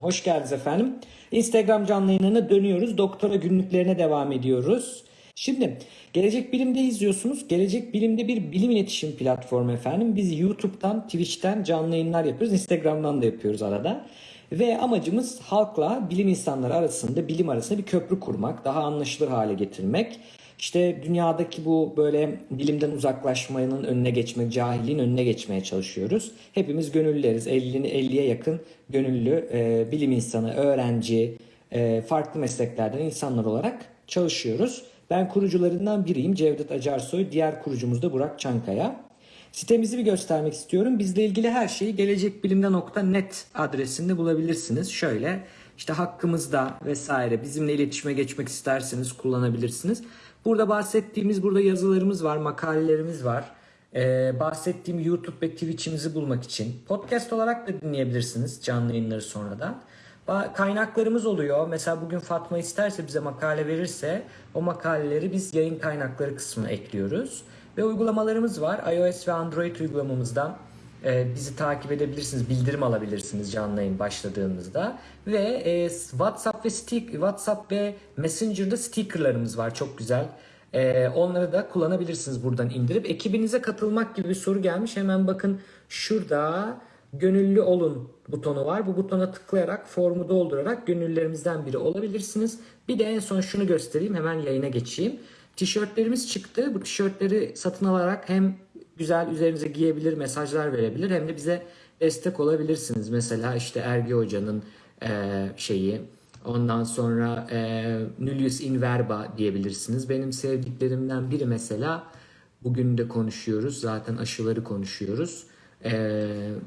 Hoş geldiniz efendim. Instagram canlı yayınlarına dönüyoruz. Doktora günlüklerine devam ediyoruz. Şimdi Gelecek Bilim'de izliyorsunuz. Gelecek Bilim'de bir bilim iletişim platformu efendim. Biz YouTube'dan, Twitch'ten canlı yayınlar yapıyoruz. Instagram'dan da yapıyoruz arada. Ve amacımız halkla bilim insanları arasında, bilim arasında bir köprü kurmak, daha anlaşılır hale getirmek. İşte dünyadaki bu böyle bilimden uzaklaşmanın önüne geçmek, cahilliğin önüne geçmeye çalışıyoruz. Hepimiz gönüllüleriz. 50'ni 50'ye yakın gönüllü e, bilim insanı, öğrenci, e, farklı mesleklerden insanlar olarak çalışıyoruz. Ben kurucularından biriyim Cevdet Acarsoy. Diğer kurucumuz da Burak Çankaya. Sitemizi bir göstermek istiyorum. Bizle ilgili her şeyi gelecekbilimde.net adresinde bulabilirsiniz. Şöyle işte hakkımızda vesaire bizimle iletişime geçmek isterseniz kullanabilirsiniz. Burada bahsettiğimiz burada yazılarımız var, makalelerimiz var. Ee, bahsettiğim YouTube ve Twitch'imizi bulmak için podcast olarak da dinleyebilirsiniz canlı yayınları sonradan. Kaynaklarımız oluyor. Mesela bugün Fatma isterse bize makale verirse o makaleleri biz yayın kaynakları kısmına ekliyoruz. Ve uygulamalarımız var. iOS ve Android uygulamamızdan e, bizi takip edebilirsiniz, bildirim alabilirsiniz canlı yayın başladığımızda. Ve e, WhatsApp ve stick, WhatsApp ve Messenger'da stickerlarımız var çok güzel. E, onları da kullanabilirsiniz buradan indirip. Ekibinize katılmak gibi bir soru gelmiş. Hemen bakın şurada gönüllü olun butonu var. Bu butona tıklayarak formu doldurarak gönüllülerimizden biri olabilirsiniz. Bir de en son şunu göstereyim hemen yayına geçeyim. Tişörtlerimiz çıktı. Bu tişörtleri satın alarak hem güzel üzerinize giyebilir, mesajlar verebilir hem de bize destek olabilirsiniz. Mesela işte Ergi Hoca'nın e, şeyi, ondan sonra e, Nullius in diyebilirsiniz. Benim sevdiklerimden biri mesela bugün de konuşuyoruz. Zaten aşıları konuşuyoruz. E,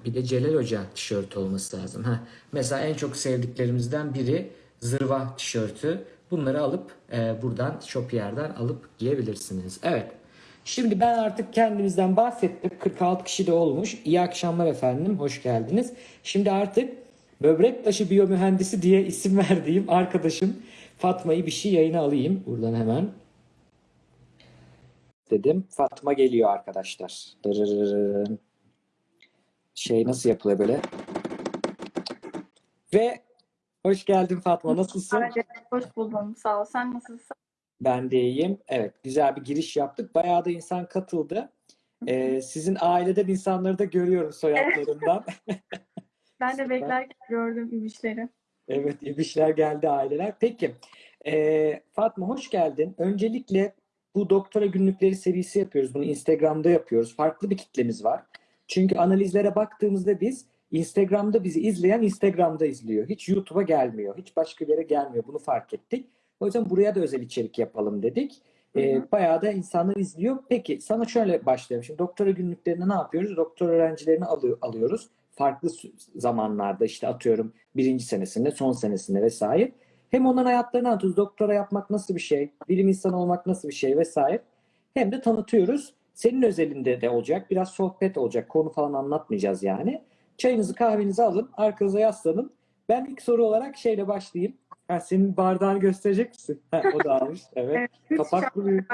bir de Celal Hoca tişört olması lazım. Heh. Mesela en çok sevdiklerimizden biri zırva tişörtü. Bunları alıp e, buradan Shopier'den alıp giyebilirsiniz. Evet. Şimdi ben artık kendimizden bahsettim. 46 kişi de olmuş. İyi akşamlar efendim. Hoş geldiniz. Şimdi artık böbrek taşı biyomühendisi diye isim verdiğim arkadaşım Fatma'yı bir şey yayına alayım. Buradan hemen. Dedim. Fatma geliyor arkadaşlar. Dırırırırın. Şey nasıl yapılıyor böyle? Ve hoş geldin Fatma. Nasılsın? Hoş buldum. Sağ ol. Sen nasılsın? Ben de iyiyim. Evet, güzel bir giriş yaptık. Bayağı da insan katıldı. Ee, sizin aileden insanları da görüyorum soyadlarından. Ben de beklerken gördüm İbişleri. Evet, İbişler geldi aileler. Peki, ee, Fatma hoş geldin. Öncelikle bu doktora günlükleri serisi yapıyoruz. Bunu Instagram'da yapıyoruz. Farklı bir kitlemiz var. Çünkü analizlere baktığımızda biz Instagram'da bizi izleyen Instagram'da izliyor. Hiç YouTube'a gelmiyor. Hiç başka bir yere gelmiyor. Bunu fark ettik. O yüzden buraya da özel içerik yapalım dedik. Ee, bayağı da insanlar izliyor. Peki sana şöyle başlayalım. Şimdi doktora günlüklerinde ne yapıyoruz? Doktor öğrencilerini alıyor, alıyoruz. Farklı zamanlarda işte atıyorum birinci senesinde, son senesinde vesaire. Hem onların hayatlarını anlatıyoruz. Doktora yapmak nasıl bir şey? Bilim insanı olmak nasıl bir şey vesaire. Hem de tanıtıyoruz. Senin özelinde de olacak. Biraz sohbet olacak. Konu falan anlatmayacağız yani. Çayınızı kahvenizi alın. Arkanıza yaslanın. Ben ilk soru olarak şeyle başlayayım. Ha, senin bardağını gösterecek misin? Ha, o da almış. Evet. Kapaklı bir,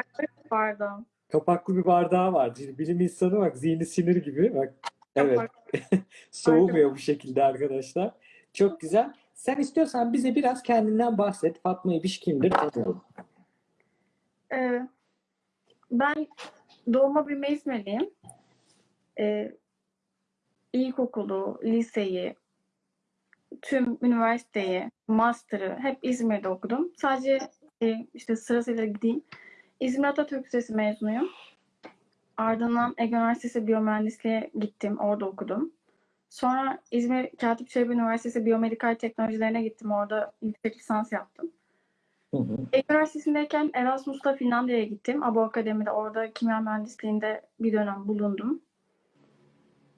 Pardon. kapaklı bir bardağı var. Bilim insanı bak zihni sinir gibi. Bak. Evet. Soğumuyor bu şekilde arkadaşlar. Çok güzel. Sen istiyorsan bize biraz kendinden bahset. Fatma İbiş kimdir? Tanıyalım. Ee, ben doğma büyüme İzmirliyim. Ee, ilkokulu, liseyi, tüm üniversiteyi, master'ı hep İzmir'de okudum. Sadece e, işte sırasıyla gideyim. İzmir Atatürk Lisesi mezunuyum. Ardından Ege Üniversitesi Biyomühendisliğe gittim. Orada okudum. Sonra İzmir Katip Çelebi Üniversitesi Biyomedikal Teknolojilerine gittim. Orada yüksek lisans yaptım. Hı hı. Ege Üniversitesi'ndeyken Erasmus'ta Finlandiya'ya gittim. Abo Akademi'de orada kimya mühendisliğinde bir dönem bulundum.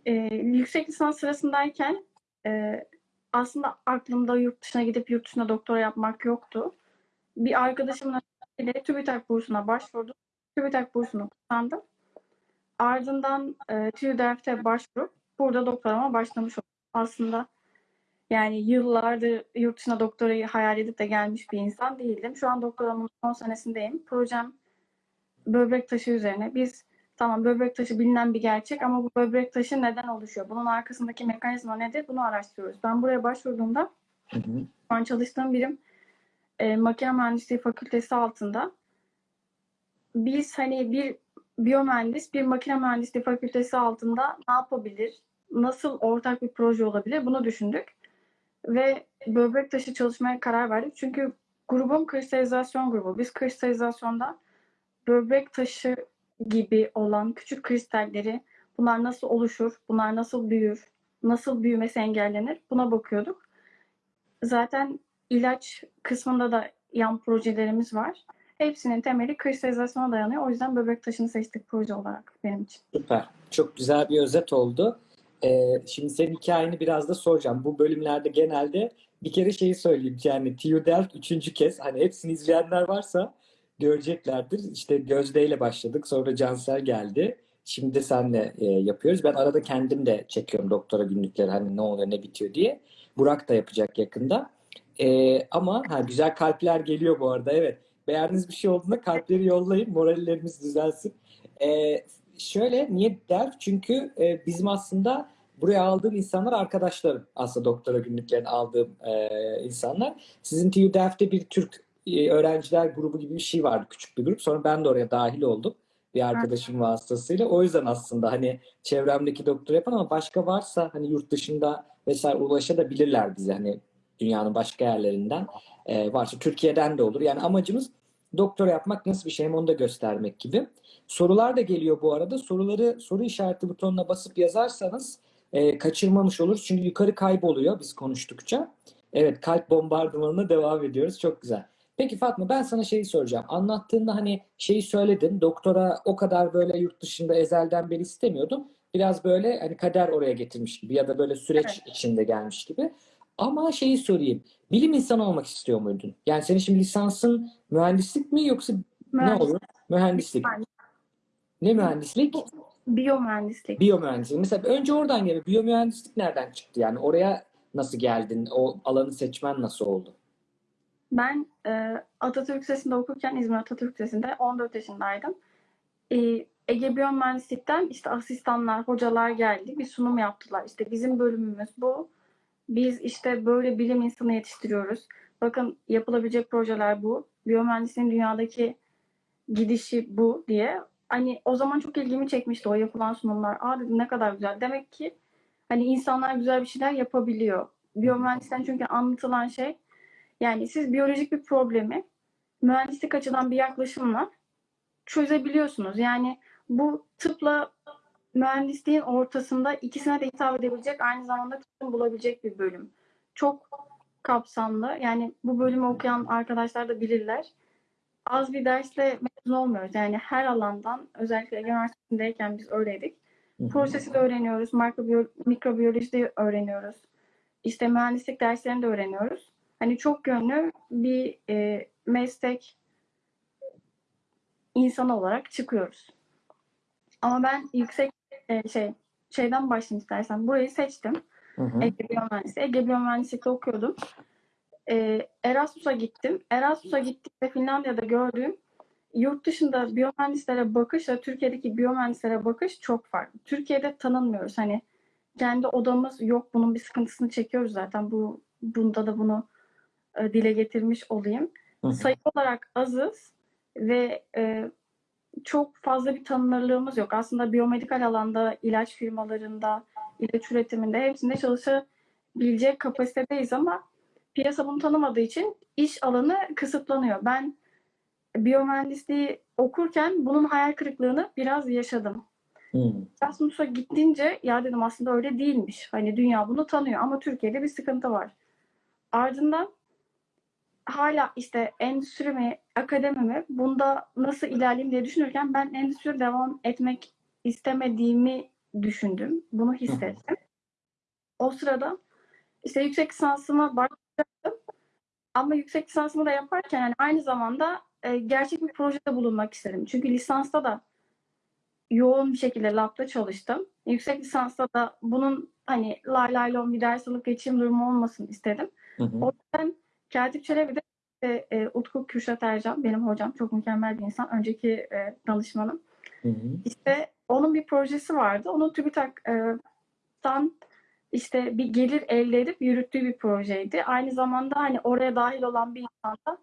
Ee, yüksek lisans sırasındayken e, aslında aklımda yurt dışına gidip yurt dışında doktora yapmak yoktu. Bir arkadaşımın önerisiyle TÜBİTAK bursuna başvurdum. TÜBİTAK bursunu kazandım. Ardından e, TÜDEF'te başvurup burada doktorama başlamış oldum. Aslında yani yıllardır yurt dışına doktorayı hayal edip de gelmiş bir insan değildim. Şu an doktoramın son senesindeyim. Projem böbrek taşı üzerine. Biz tamam böbrek taşı bilinen bir gerçek ama bu böbrek taşı neden oluşuyor? Bunun arkasındaki mekanizma nedir? Bunu araştırıyoruz. Ben buraya başvurduğumda Hı hı. Şu an çalıştığım birim e, makine mühendisliği fakültesi altında. Biz hani bir biyomühendis bir makine mühendisliği fakültesi altında ne yapabilir? Nasıl ortak bir proje olabilir? Bunu düşündük. Ve böbrek taşı çalışmaya karar verdik. Çünkü grubum kristalizasyon grubu. Biz kristalizasyonda böbrek taşı gibi olan küçük kristalleri bunlar nasıl oluşur? Bunlar nasıl büyür? Nasıl büyümesi engellenir? Buna bakıyorduk. Zaten ilaç kısmında da yan projelerimiz var. Hepsinin temeli kristalizasyona dayanıyor. O yüzden böbrek taşını seçtik proje olarak benim için. Süper. Çok güzel bir özet oldu. Ee, şimdi senin hikayeni biraz da soracağım. Bu bölümlerde genelde bir kere şeyi söyleyeyim. Yani TU Delft üçüncü kez. Hani hepsini izleyenler varsa göreceklerdir. İşte Gözde ile başladık. Sonra Cansel geldi. Şimdi senle e, yapıyoruz. Ben arada kendim de çekiyorum doktora günlükleri. Hani ne oluyor ne bitiyor diye. Burak da yapacak yakında. Ee, ama ha, güzel kalpler geliyor bu arada. Evet. Beğendiğiniz bir şey olduğunda kalpleri yollayın. Morallerimiz düzelsin. Ee, şöyle niye der? Çünkü e, bizim aslında buraya aldığım insanlar arkadaşlarım. Aslında doktora günlüklerini aldığım e, insanlar. Sizin TU Delft'te bir Türk e, öğrenciler grubu gibi bir şey vardı. Küçük bir grup. Sonra ben de oraya dahil oldum. Bir arkadaşım vasıtasıyla. O yüzden aslında hani çevremdeki doktor yapan ama başka varsa hani yurt dışında vesaire ulaşabilirler bize. Hani dünyanın başka yerlerinden e, varsa Türkiye'den de olur. Yani amacımız doktora yapmak nasıl bir şey onu da göstermek gibi. Sorular da geliyor bu arada. Soruları soru işareti butonuna basıp yazarsanız e, kaçırmamış oluruz. Çünkü yukarı kayboluyor biz konuştukça. Evet kalp bombardımanına devam ediyoruz. Çok güzel. Peki Fatma ben sana şeyi soracağım. Anlattığında hani şeyi söyledin. Doktora o kadar böyle yurt dışında ezelden beri istemiyordum. Biraz böyle hani kader oraya getirmiş gibi ya da böyle süreç Evet. içinde gelmiş gibi. Ama şeyi sorayım. Bilim insanı olmak istiyor muydun? Yani senin şimdi lisansın mühendislik mi yoksa ne Mühendis- olur? Mühendislik. Ne mühendislik? Biyomühendislik. Biyomühendislik. Mesela önce oradan geliyor. Biyomühendislik nereden çıktı? Yani oraya nasıl geldin? O alanı seçmen nasıl oldu? Ben e, Atatürk Lisesi'nde okurken İzmir Atatürk Lisesi'nde 14 yaşındaydım. E, Ege Biyomühendislik'ten işte asistanlar, hocalar geldi. Bir sunum yaptılar. İşte bizim bölümümüz bu. Biz işte böyle bilim insanı yetiştiriyoruz. Bakın yapılabilecek projeler bu. Biyomühendisliğin dünyadaki gidişi bu diye. Hani o zaman çok ilgimi çekmişti o yapılan sunumlar. Aa dedim ne kadar güzel. Demek ki hani insanlar güzel bir şeyler yapabiliyor. Biyomühendislikten çünkü anlatılan şey yani siz biyolojik bir problemi mühendislik açıdan bir yaklaşımla çözebiliyorsunuz. Yani bu tıpla mühendisliğin ortasında ikisine de hitap edebilecek aynı zamanda çözüm bulabilecek bir bölüm. Çok kapsamlı. Yani bu bölümü okuyan arkadaşlar da bilirler. Az bir dersle mezun olmuyoruz. Yani her alandan özellikle Ege Üniversitesi'ndeyken biz öyleydik. Prosesi de öğreniyoruz, mikrobiyo- mikrobiyoloji de öğreniyoruz. İşte mühendislik derslerini de öğreniyoruz. Hani çok yönlü bir e, meslek insanı olarak çıkıyoruz. Ama ben yüksek e, şey şeyden başlayayım istersen. Burayı seçtim. Hı hı. Ege Biyomühendisliği. Ege Biyomühendislik'te okuyordum. Ee, Erasmus'a gittim. Erasmus'a gittiğimde Finlandiya'da gördüğüm yurt dışında biyomühendislere bakışla Türkiye'deki biyomühendislere bakış çok farklı. Türkiye'de tanınmıyoruz. Hani kendi odamız yok. Bunun bir sıkıntısını çekiyoruz zaten. Bu bunda da bunu e, dile getirmiş olayım. Hı hı. Sayı olarak azız ve e, çok fazla bir tanınırlığımız yok. Aslında biyomedikal alanda, ilaç firmalarında, ilaç üretiminde hepsinde çalışabilecek kapasitedeyiz ama piyasa bunu tanımadığı için iş alanı kısıtlanıyor. Ben biyomühendisliği okurken bunun hayal kırıklığını biraz yaşadım. Hı. Erasmus'a gittiğince ya dedim aslında öyle değilmiş. Hani dünya bunu tanıyor ama Türkiye'de bir sıkıntı var. Ardından hala işte endüstri mi, akademi mi bunda nasıl ilerleyeyim diye düşünürken ben endüstride devam etmek istemediğimi düşündüm. Bunu hissettim. O sırada işte yüksek lisansıma başladım. Ama yüksek lisansımı da yaparken yani aynı zamanda e, gerçek bir projede bulunmak istedim. Çünkü lisansta da yoğun bir şekilde labda çalıştım. Yüksek lisansta da bunun hani lay lay lon bir ders alıp geçeyim durumu olmasın istedim. Hı hı. O yüzden Katip Çelebi'de e, e, Utku Kürşat Ercan benim hocam çok mükemmel bir insan. Önceki e, danışmanım. Hı hı. İşte onun bir projesi vardı. Onu TÜBİTAK'tan işte bir gelir elde edip yürüttüğü bir projeydi. Aynı zamanda hani oraya dahil olan bir insan da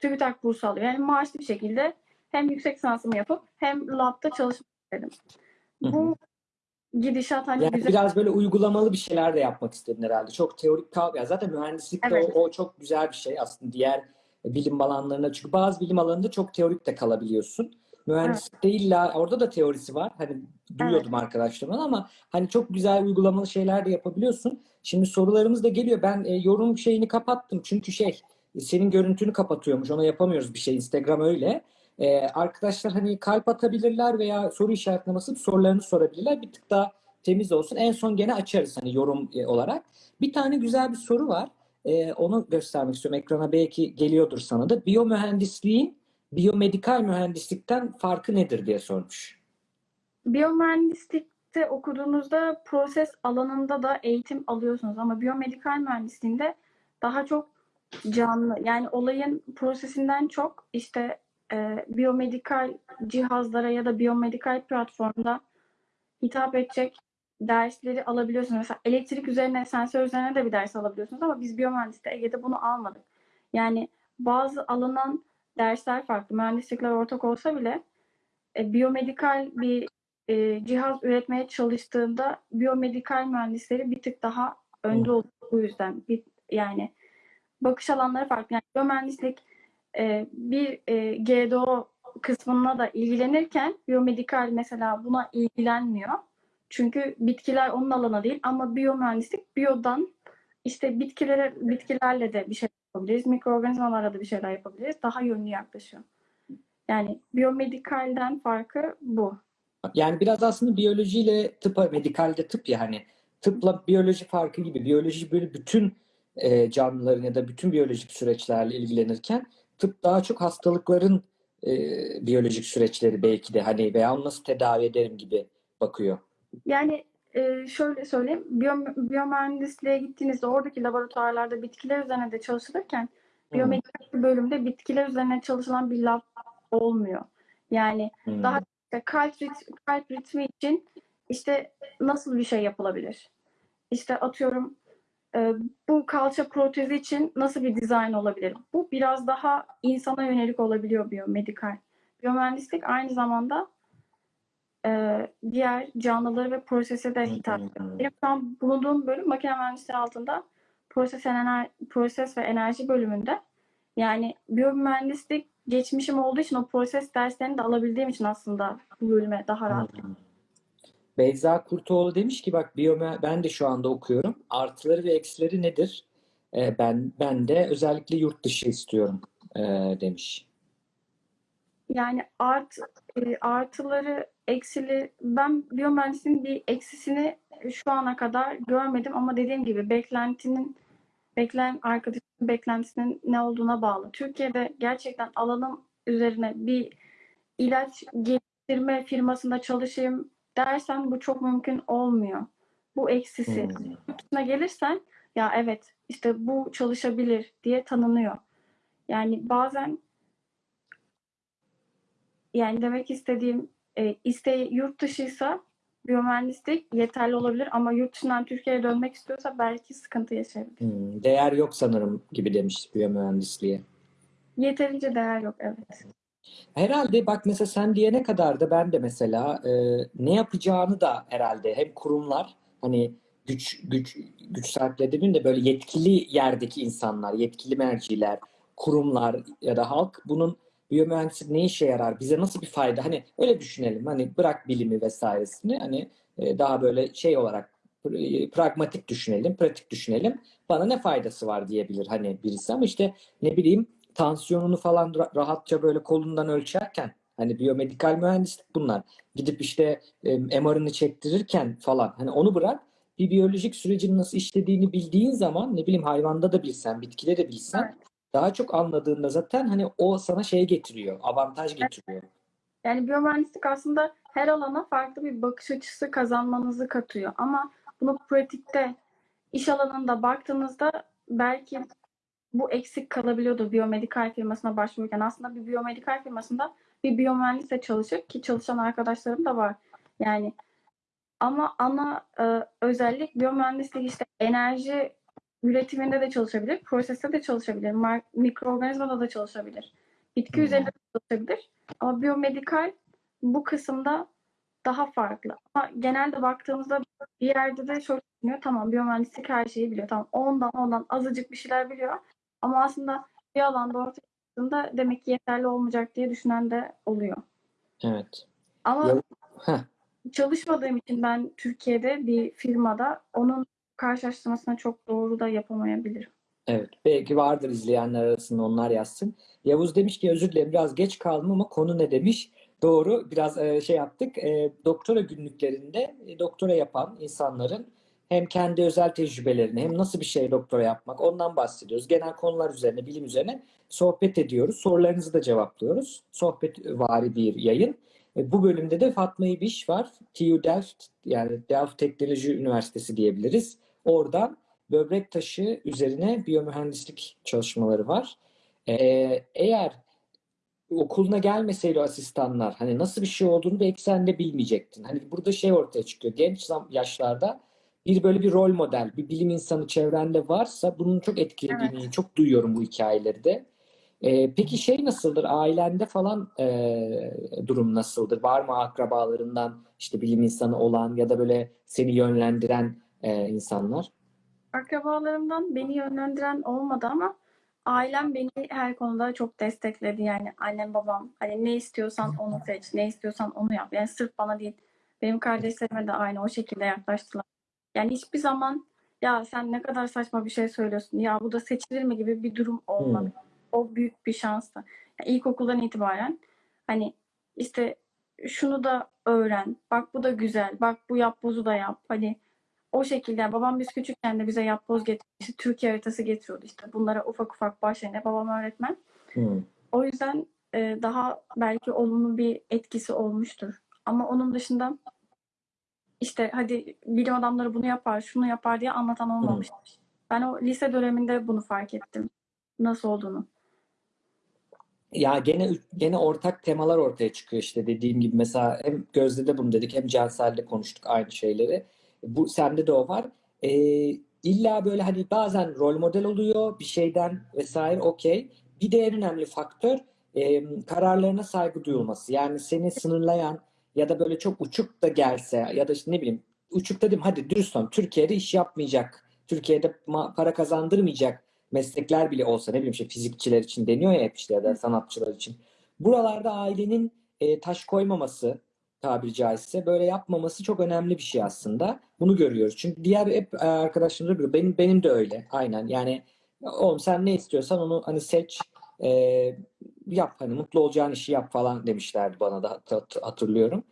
TÜBİTAK bursu alıyor. Yani maaşlı bir şekilde hem yüksek lisansımı yapıp hem labda çalışmak istedim. Hı hı. Bu gidişat hani Yani güzel. biraz böyle uygulamalı bir şeyler de yapmak istedin herhalde. Çok teorik kal ya zaten mühendislikte Evet. o, o çok güzel bir şey aslında diğer bilim alanlarına çünkü bazı bilim alanında çok teorik de kalabiliyorsun. Mühendislikte illa orada da teorisi var. Hani duyuyordum arkadaşlarımdan ama hani çok güzel uygulamalı şeyler de yapabiliyorsun. Şimdi sorularımız da geliyor. Ben e, yorum şeyini kapattım çünkü şey senin görüntünü kapatıyormuş. Ona yapamıyoruz bir şey. Instagram öyle. Ee, arkadaşlar hani kalp atabilirler veya soru işaretine basıp sorularını sorabilirler. Bir tık daha temiz olsun. En son gene açarız hani yorum e, olarak. Bir tane güzel bir soru var. Ee, onu göstermek istiyorum. Ekrana belki geliyordur sana da. Biyomühendisliğin biyomedikal mühendislikten farkı nedir diye sormuş. Biyomühendislikte okuduğunuzda proses alanında da eğitim alıyorsunuz ama biyomedikal mühendisliğinde daha çok canlı yani olayın prosesinden çok işte e, biyomedikal cihazlara ya da biyomedikal platformda hitap edecek dersleri alabiliyorsunuz. Mesela elektrik üzerine, sensör üzerine de bir ders alabiliyorsunuz ama biz biyomühendislikte Ege'de bunu almadık. Yani bazı alınan dersler farklı. Mühendislikler ortak olsa bile e, biyomedikal bir e, cihaz üretmeye çalıştığında biyomedikal mühendisleri bir tık daha önde oluyor bu yüzden. Bir, yani bakış alanları farklı. Yani biyomühendislik e, bir e, GDO kısmına da ilgilenirken biyomedikal mesela buna ilgilenmiyor. Çünkü bitkiler onun alanı değil ama biyomühendislik biyodan işte bitkilere bitkilerle de bir şey yapabiliriz. Mikroorganizmalarla da bir şeyler yapabiliriz. Daha yönlü yaklaşıyor. Yani biyomedikalden farkı bu. Yani biraz aslında biyolojiyle tıpa, medikalde tıp ya hani tıpla biyoloji farkı gibi. Biyoloji böyle bütün e, canlıların ya da bütün biyolojik süreçlerle ilgilenirken tıp daha çok hastalıkların e, biyolojik süreçleri belki de hani veya onu nasıl tedavi ederim gibi bakıyor. Yani e, şöyle söyleyeyim. Biyo- biyomühendisliğe gittiğinizde oradaki laboratuvarlarda bitkiler üzerine de çalışılırken biyomedikal bölümde bitkiler üzerine çalışılan bir lab olmuyor. Yani Hmm. daha işte kalp, rit- kalp ritmi için işte nasıl bir şey yapılabilir? İşte atıyorum e, bu kalça protezi için nasıl bir dizayn olabilir? Bu biraz daha insana yönelik olabiliyor biyomedikal. Biyomühendislik aynı zamanda e, diğer canlıları ve prosese de hitap ediyor. Benim şu an bulunduğum bölüm makine mühendisliği altında proses, ener proses ve enerji bölümünde. Yani biyomühendislik geçmişim olduğu için o proses derslerini de alabildiğim için aslında bu bölüme daha rahat. Beyza Kurtoğlu demiş ki bak biyome ben de şu anda okuyorum. Artıları ve eksileri nedir? E, ben ben de özellikle yurt dışı istiyorum e, demiş. Yani art e, artıları, eksili ben biyomühendisliğin bir eksisini şu ana kadar görmedim ama dediğim gibi beklentinin bekleyen arkadaşın beklentisinin ne olduğuna bağlı. Türkiye'de gerçekten alanım üzerine bir ilaç geliştirme firmasında çalışayım dersen bu çok mümkün olmuyor. Bu eksisi. Hmm. Dışına gelirsen ya evet işte bu çalışabilir diye tanınıyor. Yani bazen yani demek istediğim e, isteği yurt dışıysa biyomühendislik yeterli olabilir ama yurt dışından Türkiye'ye dönmek istiyorsa belki sıkıntı yaşayabilir. Hmm, Değer yok sanırım gibi demiş biyomühendisliğe. Yeterince değer yok evet. Herhalde bak mesela sen diyene kadar da ben de mesela e, ne yapacağını da herhalde hem kurumlar hani güç güç güç sahipleri demeyeyim de böyle yetkili yerdeki insanlar, yetkili merciler, kurumlar ya da halk bunun biyomühendislik ne işe yarar? Bize nasıl bir fayda? Hani öyle düşünelim. Hani bırak bilimi vesairesini hani e, daha böyle şey olarak pragmatik düşünelim, pratik düşünelim. Bana ne faydası var diyebilir hani birisi ama işte ne bileyim tansiyonunu falan ra- rahatça böyle kolundan ölçerken hani biyomedikal mühendislik bunlar. Gidip işte e, MR'ını çektirirken falan hani onu bırak bir biyolojik sürecin nasıl işlediğini bildiğin zaman ne bileyim hayvanda da bilsen, bitkide de bilsen Evet. daha çok anladığında zaten hani o sana şey getiriyor, avantaj getiriyor. Yani biyomühendislik aslında her alana farklı bir bakış açısı kazanmanızı katıyor. Ama bunu pratikte iş alanında baktığınızda belki bu eksik kalabiliyordu biyomedikal firmasına başvururken. Aslında bir biyomedikal firmasında bir biyomühendisle çalışır ki çalışan arkadaşlarım da var. Yani Ama ana e, özellik biyomühendislik işte enerji üretiminde de çalışabilir, proseste de çalışabilir, mikroorganizmada da çalışabilir, bitki Hmm. üzerinde de çalışabilir. Ama biyomedikal bu kısımda daha farklı. Ama genelde baktığımızda bir yerde de şöyle düşünüyor. Tamam biyomühendislik her şeyi biliyor. Tamam ondan ondan azıcık bir şeyler biliyor. Ama aslında bir alanda ortaya çıktığında demek ki yeterli olmayacak diye düşünen de oluyor. Evet. Ama Ya- Heh. çalışmadığım için ben Türkiye'de bir firmada onun karşılaştırmasını çok doğru da yapamayabilirim. Evet, belki vardır izleyenler arasında onlar yazsın. Yavuz demiş ki özür dilerim biraz geç kaldım ama konu ne demiş? Doğru, biraz e, şey yaptık. E, doktora günlüklerinde e, doktora yapan insanların hem kendi özel tecrübelerini hem nasıl bir şey doktora yapmak ondan bahsediyoruz. Genel konular üzerine, bilim üzerine sohbet ediyoruz. Sorularınızı da cevaplıyoruz. Sohbet vari bir yayın. E, bu bölümde de Fatma İbiş var. TU Delft yani Delft Teknoloji Üniversitesi diyebiliriz. Oradan böbrek taşı üzerine biyomühendislik çalışmaları var. Ee, eğer okuluna gelmeseydi asistanlar hani nasıl bir şey olduğunu belki sen de bilmeyecektin. Hani burada şey ortaya çıkıyor. Genç yaşlarda bir böyle bir rol model, bir bilim insanı çevrende varsa bunun çok etkilediğini çok duyuyorum bu hikayeleri de. Ee, peki şey nasıldır? Ailende falan e, durum nasıldır? Var mı akrabalarından işte bilim insanı olan ya da böyle seni yönlendiren e, insanlar? Akrabalarımdan beni yönlendiren olmadı ama ailem beni her konuda çok destekledi. Yani annem babam hani ne istiyorsan onu seç, ne istiyorsan onu yap. Yani sırf bana değil. Benim kardeşlerime de aynı o şekilde yaklaştılar. Yani hiçbir zaman ya sen ne kadar saçma bir şey söylüyorsun. Ya bu da seçilir mi gibi bir durum olmadı. O büyük bir şanstı. Yani ilkokuldan itibaren hani işte şunu da öğren. Bak bu da güzel. Bak bu yapbozu da yap. Hani o şekilde babam biz küçükken de bize yapboz getirmişti. Türkiye haritası getiriyordu işte. Bunlara ufak ufak başlayınca babam öğretmen. Hmm. O yüzden e, daha belki olumlu bir etkisi olmuştur. Ama onun dışında işte hadi bilim adamları bunu yapar, şunu yapar diye anlatan olmamıştır. Ben o lise döneminde bunu fark ettim. Nasıl olduğunu. Ya gene gene ortak temalar ortaya çıkıyor işte dediğim gibi mesela hem Gözde de bunu dedik hem Cansel'de konuştuk aynı şeyleri. Bu sende de o var. Ee, illa böyle hani bazen rol model oluyor bir şeyden vesaire okey. Bir de en önemli faktör e, kararlarına saygı duyulması. Yani seni sınırlayan ya da böyle çok uçuk da gelse ya da işte ne bileyim uçuk dedim hadi dürüst ol. Türkiye'de iş yapmayacak. Türkiye'de para kazandırmayacak meslekler bile olsa ne bileyim işte fizikçiler için deniyor ya hep işte ya da sanatçılar için. Buralarda ailenin e, taş koymaması tabiri caizse böyle yapmaması çok önemli bir şey aslında. Bunu görüyoruz. Çünkü diğer hep e, arkadaşlarımız da benim benim de öyle. Aynen. Yani oğlum sen ne istiyorsan onu hani seç e, yap hani mutlu olacağın işi yap falan demişlerdi bana da hat- hat- hatırlıyorum.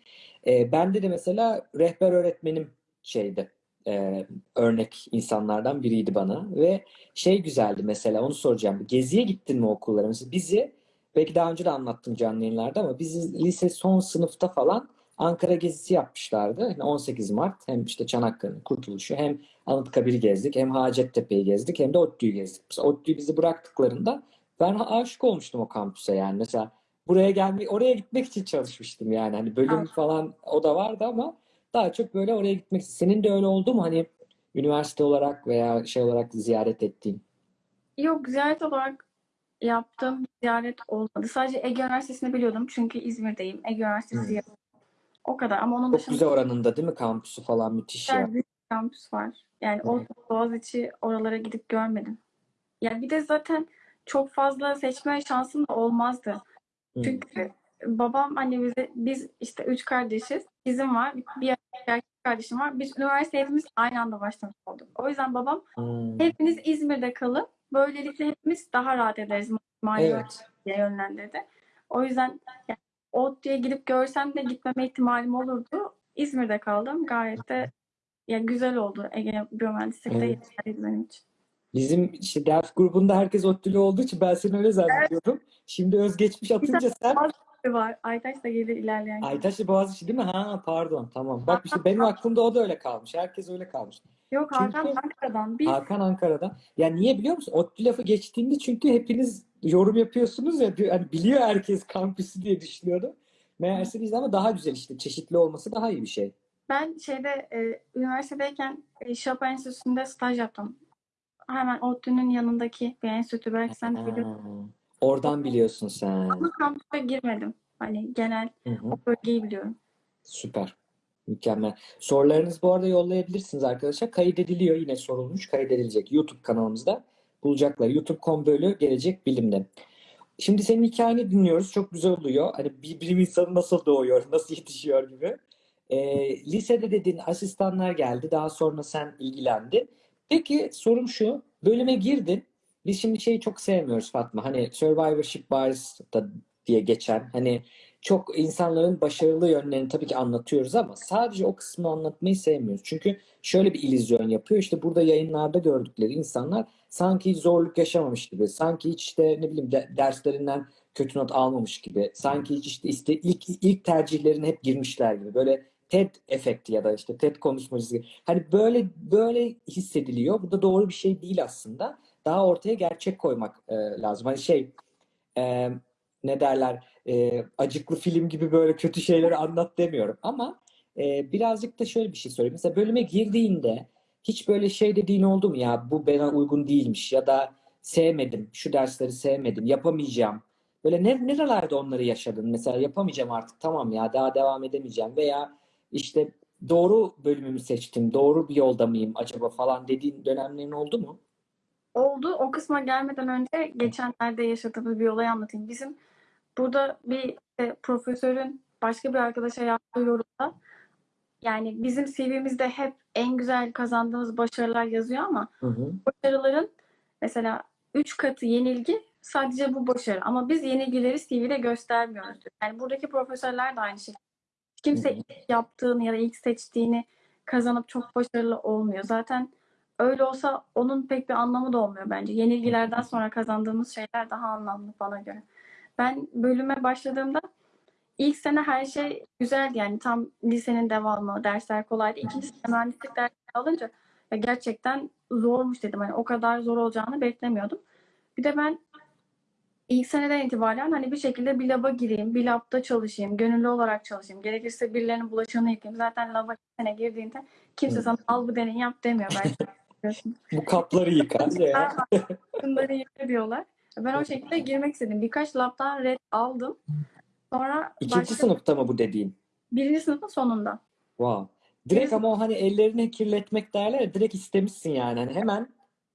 E, bende de mesela rehber öğretmenim şeydi. e, örnek insanlardan biriydi bana ve şey güzeldi mesela onu soracağım. Geziye gittin mi okullara? Mesela bizi belki daha önce de anlattım canlı yayınlarda ama bizi lise son sınıfta falan Ankara gezisi yapmışlardı. Yani 18 Mart hem işte Çanakkale'nin kurtuluşu hem Anıtkabir'i gezdik hem Hacettepe'yi gezdik hem de ODTÜ'yü gezdik. Mesela ODTÜ'yü bizi bıraktıklarında ben aşık olmuştum o kampüse yani. Mesela buraya gelmek, oraya gitmek için çalışmıştım yani. Hani bölüm Evet. falan o da vardı ama daha çok böyle oraya gitmek için. Senin de öyle oldu mu hani üniversite olarak veya şey olarak ziyaret ettiğin? Yok ziyaret olarak yaptığım ziyaret olmadı. Sadece Ege Üniversitesi'ni biliyordum. Çünkü İzmir'deyim. Ege Üniversitesi Hı. yakın. O kadar. Ama onun Çok dışında güzel oranında değil mi kampüsü falan müthiş ya. güzel kampüs var. Yani Hı. o Boğaziçi oralara gidip görmedim. Yani bir de zaten çok fazla seçme şansım da olmazdı. Hı. Çünkü babam hani bize biz işte üç kardeşiz. Bizim var. Bir erkek kardeşim var. Biz üniversite hepimiz aynı anda başlamış olduk. O yüzden babam Hmm. hepiniz İzmir'de kalın. Böylelikle hepimiz daha rahat ederiz. Mali Evet. diye yönlendirdi. O yüzden yani, ODTÜ'ye gidip görsem de gitmeme ihtimalim olurdu. İzmir'de kaldım. Gayet de ya güzel oldu. Ege Biyomühendislik'te Evet. benim için. Bizim işte ders grubunda herkes ODTÜ'lü olduğu için ben seni öyle zannediyordum. Şimdi özgeçmiş atınca sen Var. Aytaç da gelir ilerleyen gün. Aytaşlı Boğaziçi değil mi? Ha pardon tamam. Bak işte benim aklımda o da öyle kalmış. Herkes öyle kalmış. Yok Hakan Çünkü- Ankara'dan. Biz Hakan Ankara'da. Ya niye biliyor musun? ODTÜ lafı geçtiğinde çünkü hepiniz yorum yapıyorsunuz ya. Hani biliyor herkes kampüsü diye düşünüyordum. Meğerse biz ama daha güzel işte. Çeşitli olması daha iyi bir şey. Ben şeyde e, üniversitedeyken e, Chopin Enstitüsü'nde staj yaptım. Hemen ODTÜ'nün yanındaki bir enstitü. Belki sen de biliyorsun. Ha, oradan biliyorsun sen. Ama kampüse girmedim. Hani genel Hı hı. o bölgeyi biliyorum. Süper. Mükemmel. Sorularınızı bu arada yollayabilirsiniz arkadaşlar. Kaydediliyor. Yine sorulmuş. Kaydedilecek. YouTube kanalımızda bulacaklar. YouTube.com bölü gelecek bilimde. Şimdi senin hikayeni dinliyoruz. Çok güzel oluyor. Hani bir bilim insanı nasıl doğuyor, nasıl yetişiyor gibi. Ee, lisede dediğin asistanlar geldi. Daha sonra sen ilgilendin. Peki sorum şu. Bölüme girdin. Biz şimdi şeyi çok sevmiyoruz Fatma. Hani survivorship bias da diye geçen hani çok insanların başarılı yönlerini tabii ki anlatıyoruz ama sadece o kısmını anlatmayı sevmiyoruz. Çünkü şöyle bir illüzyon yapıyor. İşte burada yayınlarda gördükleri insanlar sanki zorluk yaşamamış gibi, sanki hiç işte ne bileyim de- derslerinden kötü not almamış gibi, sanki hiç işte, işte ilk ilk tercihlerine hep girmişler gibi. Böyle TED efekti ya da işte TED konuşmacısı gibi. Hani böyle böyle hissediliyor. Bu da doğru bir şey değil aslında. Daha ortaya gerçek koymak e, lazım. Hani şey e, ne derler e, acıklı film gibi böyle kötü şeyleri anlat demiyorum ama e, birazcık da şöyle bir şey söyleyeyim. Mesela bölüme girdiğinde hiç böyle şey dediğin oldu mu ya bu bana uygun değilmiş ya da sevmedim, şu dersleri sevmedim, yapamayacağım. Böyle ne, nerelerde onları yaşadın? Mesela yapamayacağım artık tamam ya daha devam edemeyeceğim veya işte doğru bölümümü seçtim, doğru bir yolda mıyım acaba falan dediğin dönemlerin oldu mu? Oldu. O kısma gelmeden önce geçenlerde yaşadığımız bir olayı anlatayım. Bizim burada bir e, profesörün başka bir arkadaşa yaptığı yorumda yani bizim CV'mizde hep en güzel kazandığımız başarılar yazıyor ama Hı hı. başarıların mesela 3 katı yenilgi sadece bu başarı. Ama biz yenilgileri CV'de göstermiyoruz. Yani buradaki profesörler de aynı şekilde. Kimse ilk yaptığını ya da ilk seçtiğini kazanıp çok başarılı olmuyor. Zaten öyle olsa onun pek bir anlamı da olmuyor bence. Yenilgilerden sonra kazandığımız şeyler daha anlamlı bana göre. Ben bölüme başladığımda ilk sene her şey güzeldi yani tam lisenin devamı, dersler kolaydı. İkinci sene mühendislik dersleri alınca ya gerçekten zormuş dedim. Hani o kadar zor olacağını beklemiyordum. Bir de ben ilk seneden itibaren hani bir şekilde bir laba gireyim, bir labda çalışayım, gönüllü olarak çalışayım. Gerekirse birilerinin bulaşığını yıkayayım. Zaten laba sene girdiğinde kimse sana al bu deneyi yap demiyor belki. Bu kapları yıkar ya. Bunları yıka diyorlar. Ben o şekilde girmek istedim. Birkaç labdan red aldım. Sonra İkinci başka sınıfta mı bu dediğin? birinci sınıfın sonunda. Wow. Direkt ama o hani ellerini kirletmek derler ya direkt istemişsin yani. Hani hemen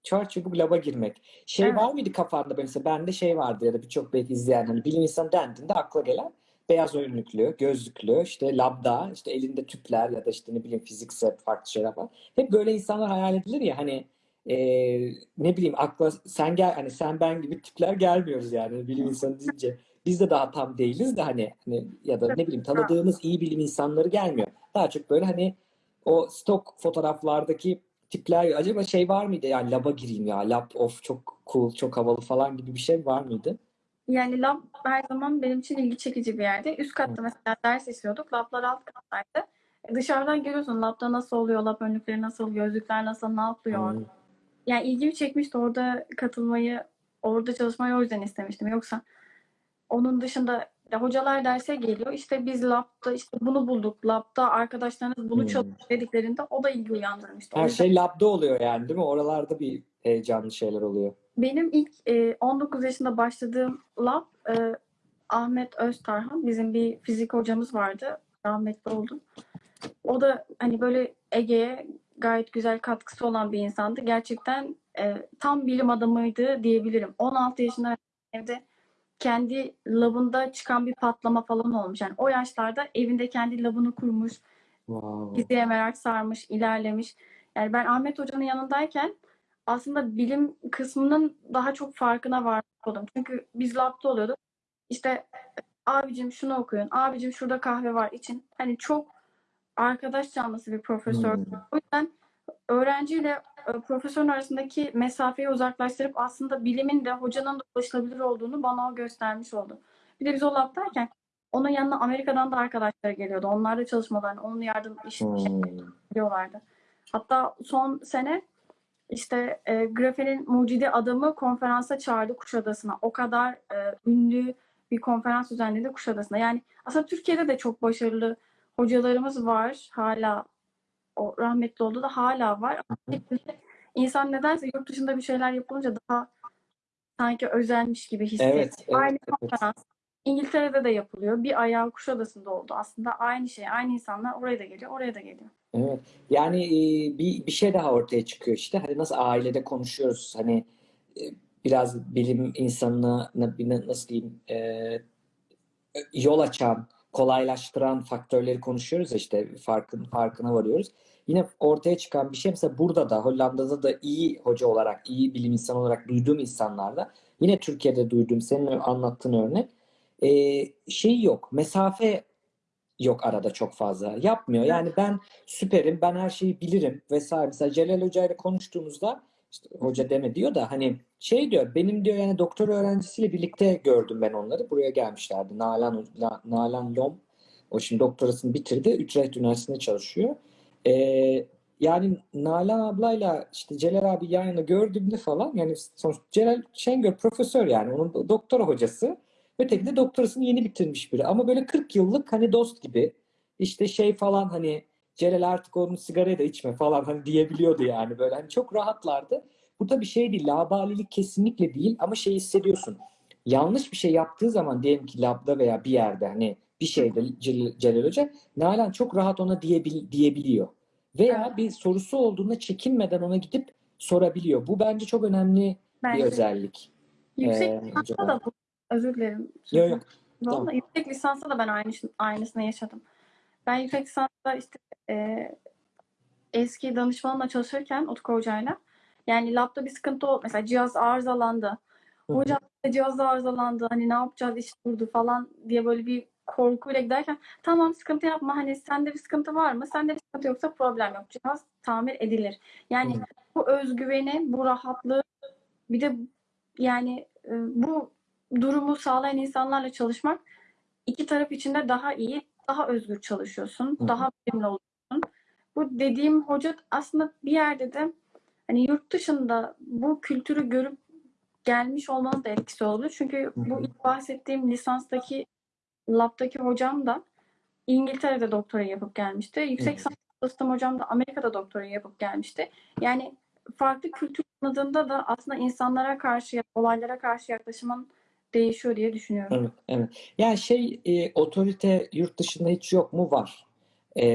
çar çabuk laba girmek. Şey Evet. var mıydı kafanda mesela bende şey vardı ya da birçok belki izleyen hani bilim insanı dendiğinde akla gelen beyaz önlüklü, gözlüklü, işte labda, işte elinde tüpler ya da işte ne bileyim fiziksel farklı şeyler var. Hep böyle insanlar hayal edilir ya hani eee, ne bileyim akla sen gel hani sen ben gibi tipler gelmiyoruz yani bilim insanı deyince. Biz de daha tam değiliz de hani, hani ya da ne bileyim tanıdığımız iyi bilim insanları gelmiyor. Daha çok böyle hani o stok fotoğraflardaki tipler acaba şey var mıydı yani laba gireyim ya lab of çok cool çok havalı falan gibi bir şey var mıydı? Yani lab her zaman benim için ilgi çekici bir yerde. Üst katta mesela ders işliyorduk. Lablar alt kattaydı. E, Dışarıdan görüyorsun labda nasıl oluyor, lab önlükleri nasıl, gözlükler nasıl, ne yapıyor. Hmm. Yani ilgimi çekmişti orada katılmayı, orada çalışmayı o yüzden istemiştim. Yoksa onun dışında ya hocalar derse geliyor. İşte biz labda işte bunu bulduk. Labda arkadaşlarınız bunu Hmm. çalışıyor dediklerinde o da ilgi uyandırmıştı. Her yüzden şey labda oluyor yani değil mi? Oralarda bir heyecanlı şeyler oluyor. benim ilk e, 19 yaşında başladığım lab e, Ahmet Öztarhan bizim bir fizik hocamız vardı. Rahmetli oldu. O da hani böyle Ege'ye gayet güzel katkısı olan bir insandı. Gerçekten e, tam bilim adamıydı diyebilirim. 16 yaşında evde kendi labında çıkan bir patlama falan olmuş. Yani o yaşlarda evinde kendi labını kurmuş, Wow. fiziğe merak sarmış, ilerlemiş. Yani ben Ahmet Hoca'nın yanındayken aslında bilim kısmının daha çok farkına varmış oldum. Çünkü biz labda oluyorduk. İşte abicim şunu okuyun, abicim şurada kahve var için. Hani çok arkadaş canlısı bir profesör. Hmm. O yüzden öğrenciyle e, profesörün arasındaki mesafeyi uzaklaştırıp aslında bilimin de hocanın da ulaşılabilir olduğunu bana o göstermiş oldu. Bir de biz o labdayken onun yanına Amerika'dan da arkadaşlar geliyordu. Onlar da çalışmalarını, onun yardım işi Hmm. diyorlardı. Hatta son sene işte e, grafenin mucidi adamı konferansa çağırdı Kuşadası'na. O kadar e, ünlü bir konferans düzenledi Kuşadası'na. Yani aslında Türkiye'de de çok başarılı hocalarımız var. Hala o rahmetli oldu da hala var. Ama insan nedense yurt dışında bir şeyler yapılınca daha sanki özelmiş gibi hissediyor. Evet, evet, Aynı evet. konferans İngiltere'de de yapılıyor. Bir ayağı Kuşadası'nda oldu. Aslında aynı şey, aynı insanlar oraya da geliyor, oraya da geliyor. Evet. Yani e, bir bir şey daha ortaya çıkıyor işte. Hani nasıl ailede konuşuyoruz. Hani e, biraz bilim insanına na- na- nasıl diyeyim e, yol açan, kolaylaştıran faktörleri konuşuyoruz işte farkın farkına varıyoruz. Yine ortaya çıkan bir şey mesela burada da Hollanda'da da iyi hoca olarak, iyi bilim insanı olarak duyduğum insanlarda yine Türkiye'de duyduğum senin anlattığın örnek e, şey yok. Mesafe yok arada çok fazla. Yapmıyor. Yani ben süperim, ben her şeyi bilirim vesaire. Mesela Celal Hoca ile konuştuğumuzda işte hoca deme diyor da hani şey diyor benim diyor yani doktor öğrencisiyle birlikte gördüm ben onları. Buraya gelmişlerdi. Nalan, La- Nalan Lom. O şimdi doktorasını bitirdi. Utrecht Üniversitesi'nde çalışıyor. Ee, yani Nalan ablayla işte Celal abi yan yana gördüğümde falan yani sonuç Celal Şengör profesör yani onun do- doktora hocası. Öteki de doktorasını yeni bitirmiş biri. Ama böyle 40 yıllık hani dost gibi işte şey falan hani Celal artık onun sigarayı da içme falan hani diyebiliyordu yani böyle hani çok rahatlardı. Bu da bir şey değil. Labalilik kesinlikle değil ama şey hissediyorsun. Yanlış bir şey yaptığı zaman diyelim ki labda veya bir yerde hani bir şeyde Cel- Celal Hoca Nalan çok rahat ona diyebil diyebiliyor. Veya Evet. bir sorusu olduğunda çekinmeden ona gidip sorabiliyor. Bu bence çok önemli bir Bence özellik. yüksek Ee, lisansta da bu. Özür dilerim. Yok yok. Vallahi Tamam. yüksek lisansta da ben aynı, aynısını yaşadım. Ben yüksek lisansta işte e, eski danışmanımla çalışırken Utku Hoca'yla yani labda bir sıkıntı oldu. Mesela cihaz arızalandı. Hocam cihaz arızalandı. Hani ne yapacağız iş durdu falan diye böyle bir korkuyla giderken tamam sıkıntı yapma. Hani sende bir sıkıntı var mı? Sende bir sıkıntı yoksa problem yok. Cihaz tamir edilir. Yani Hı. bu özgüveni, bu rahatlığı bir de yani e, bu durumu sağlayan insanlarla çalışmak iki taraf için de daha iyi, daha özgür çalışıyorsun, hı. daha verimli oluyorsun. Bu dediğim hoca aslında bir yerde de hani yurt dışında bu kültürü görüp gelmiş olmanın da etkisi oldu. Çünkü bu ilk bahsettiğim lisanstaki labdaki hocam da İngiltere'de doktora yapıp gelmişti. Yüksek lisans çalıştığım hocam da Amerika'da doktora yapıp gelmişti. Yani farklı kültür tanıdığında da aslında insanlara karşı, olaylara karşı yaklaşımın değişiyor diye düşünüyorum. Evet, evet. Yani şey e, otorite yurt dışında hiç yok mu? Var. E,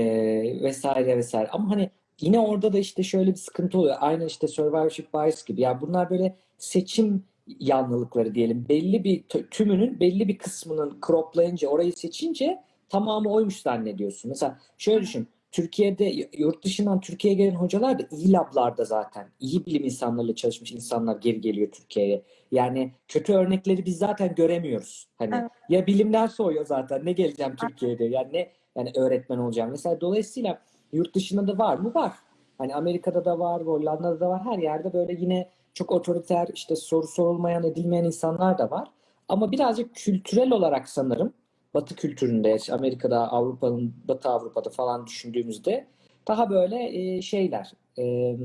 vesaire vesaire. Ama hani yine orada da işte şöyle bir sıkıntı oluyor. Aynı işte survivorship bias gibi. Yani bunlar böyle seçim yanlılıkları diyelim. Belli bir tü- tümünün belli bir kısmının croplayınca orayı seçince tamamı oymuş zannediyorsun. Mesela şöyle düşün. Türkiye'de yurt dışından Türkiye'ye gelen hocalar da iyi lablarda zaten. iyi bilim insanlarıyla çalışmış insanlar geri geliyor Türkiye'ye. Yani kötü örnekleri biz zaten göremiyoruz. Hani Evet. ya bilimden soğuyor zaten. Ne geleceğim Türkiye'de? Yani ne yani öğretmen olacağım. Mesela dolayısıyla yurt dışında da var mı? Var. Hani Amerika'da da var, Hollanda'da da var. Her yerde böyle yine çok otoriter, işte soru sorulmayan, edilmeyen insanlar da var. Ama birazcık kültürel olarak sanırım Batı kültüründe, Amerika'da, Avrupa'nın, Batı Avrupa'da falan düşündüğümüzde daha böyle e, şeyler, e,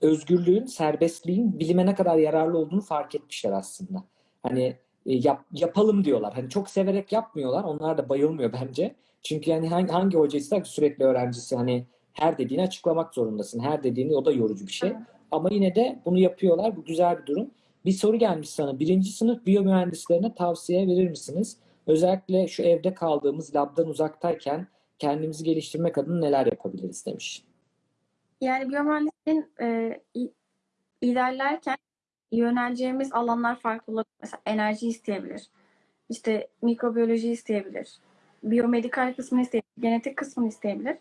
özgürlüğün, serbestliğin bilime ne kadar yararlı olduğunu fark etmişler aslında. Hani e, yap, yapalım diyorlar. Hani çok severek yapmıyorlar. Onlar da bayılmıyor bence. Çünkü yani hangi, hangi hoca ister ki sürekli öğrencisi hani her dediğini açıklamak zorundasın. Her dediğini o da yorucu bir şey. Ama yine de bunu yapıyorlar. Bu güzel bir durum. Bir soru gelmiş sana. Birinci sınıf biyomühendislerine tavsiye verir misiniz? Özellikle şu evde kaldığımız labdan uzaktayken kendimizi geliştirmek adına neler yapabiliriz demiş. Yani biyomühendisliğin e, ilerlerken yöneleceğimiz alanlar farklı olabilir. Mesela enerji isteyebilir. İşte mikrobiyoloji isteyebilir. Biyomedikal kısmını isteyebilir. Genetik kısmını isteyebilir.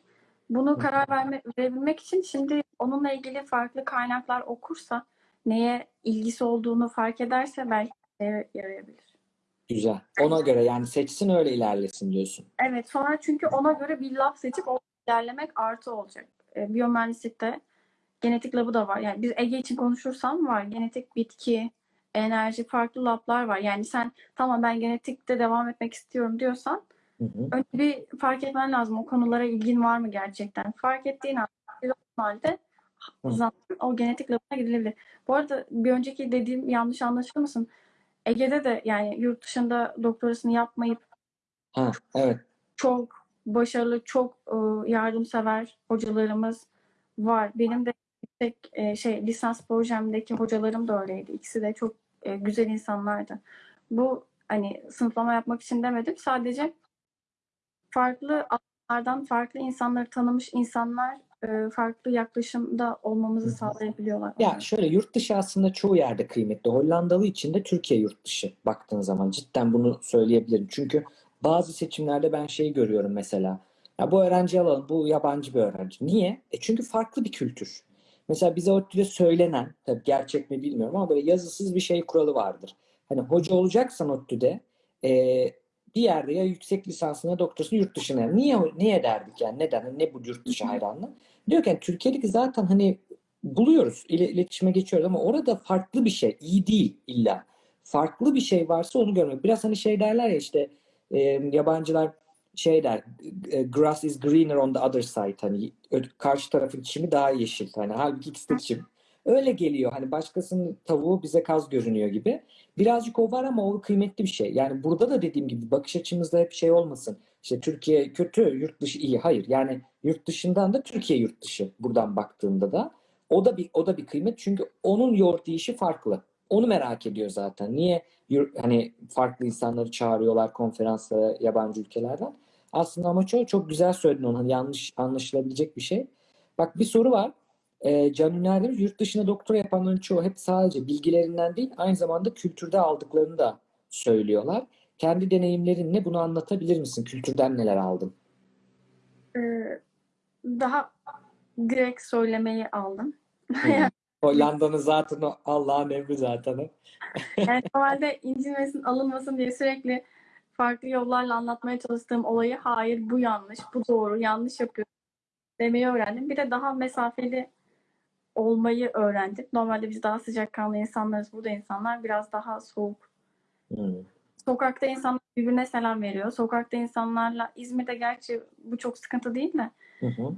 Bunu karar verme, verebilmek için şimdi onunla ilgili farklı kaynaklar okursa neye ilgisi olduğunu fark ederse belki yarayabilir. Güzel. Ona göre yani seçsin öyle ilerlesin diyorsun. Evet sonra çünkü ona göre bir lab seçip o ilerlemek artı olacak. E, biyomühendislikte genetik labı da var. Yani biz Ege için konuşursam var. Genetik bitki, enerji farklı lablar var. Yani sen tamam ben genetikte devam etmek istiyorum diyorsan Hı hı. önce bir fark etmen lazım. O konulara ilgin var mı gerçekten? Fark ettiğin halde zaten o genetik labına gidilebilir. Bu arada bir önceki dediğim yanlış anlaşılmasın. Ege'de de yani yurt dışında doktorasını yapmayıp Ha, evet. çok başarılı, çok e, yardımsever hocalarımız var. Benim de yüksek e, şey lisans projemdeki hocalarım da öyleydi. İkisi de çok e, güzel insanlardı. Bu hani sınıflama yapmak için demedim. Sadece farklı alanlardan farklı insanları tanımış insanlar e, farklı yaklaşımda olmamızı sağlayabiliyorlar. Ya şöyle yurt dışı aslında çoğu yerde kıymetli. Hollandalı için de Türkiye yurt dışı baktığın zaman cidden bunu söyleyebilirim. Çünkü bazı seçimlerde ben şeyi görüyorum mesela. Ya bu öğrenci alalım, bu yabancı bir öğrenci. Niye? E çünkü farklı bir kültür. Mesela bize ODTÜ'de söylenen, tabii gerçek mi bilmiyorum ama böyle yazısız bir şey kuralı vardır. Hani hoca olacaksan ODTÜ'de e, bir yerde ya yüksek lisansına doktorasını yurt dışına. Niye niye derdik yani? Neden? Hani Ne bu yurt dışı hayranlığı? Diyor ki yani Türkiye'lik zaten hani buluyoruz, ile- iletişime geçiyoruz ama orada farklı bir şey, iyi değil illa. Farklı bir şey varsa onu görmek. Biraz hani şey derler ya işte e, yabancılar şey der, e, grass is greener on the other side hani karşı tarafın çimi daha yeşil hani halbuki ikisi de çim. Öyle geliyor hani başkasının tavuğu bize kaz görünüyor gibi. Birazcık o var ama o kıymetli bir şey. Yani burada da dediğim gibi bakış açımızda hep şey olmasın. İşte Türkiye kötü, yurt dışı iyi. Hayır. Yani yurt dışından da Türkiye yurt dışı buradan baktığında da o da bir o da bir kıymet çünkü onun yoğurt işi farklı. Onu merak ediyor zaten. Niye hani farklı insanları çağırıyorlar konferanslara yabancı ülkelerden? Aslında amaç o. Çok güzel söyledin onu. Hani yanlış anlaşılabilecek bir şey. Bak bir soru var. Ee, Can Üner demiş yurt dışında doktora yapanların çoğu hep sadece bilgilerinden değil aynı zamanda kültürde aldıklarını da söylüyorlar. Kendi deneyimlerinle bunu anlatabilir misin? Kültürden neler aldın? E, daha direkt söylemeyi aldım. Hollanda'nın zaten o Allah'ın emri zaten. Yani normalde incinmesin, alınmasın diye sürekli farklı yollarla anlatmaya çalıştığım olayı hayır bu yanlış, bu doğru, yanlış yapıyorum demeyi öğrendim. Bir de daha mesafeli olmayı öğrendim. Normalde biz daha sıcakkanlı insanlarız. Burada insanlar biraz daha soğuk. Hı. Sokakta insanlar birbirine selam veriyor. Sokakta insanlarla, İzmir'de gerçi bu çok sıkıntı değil de Hı hı.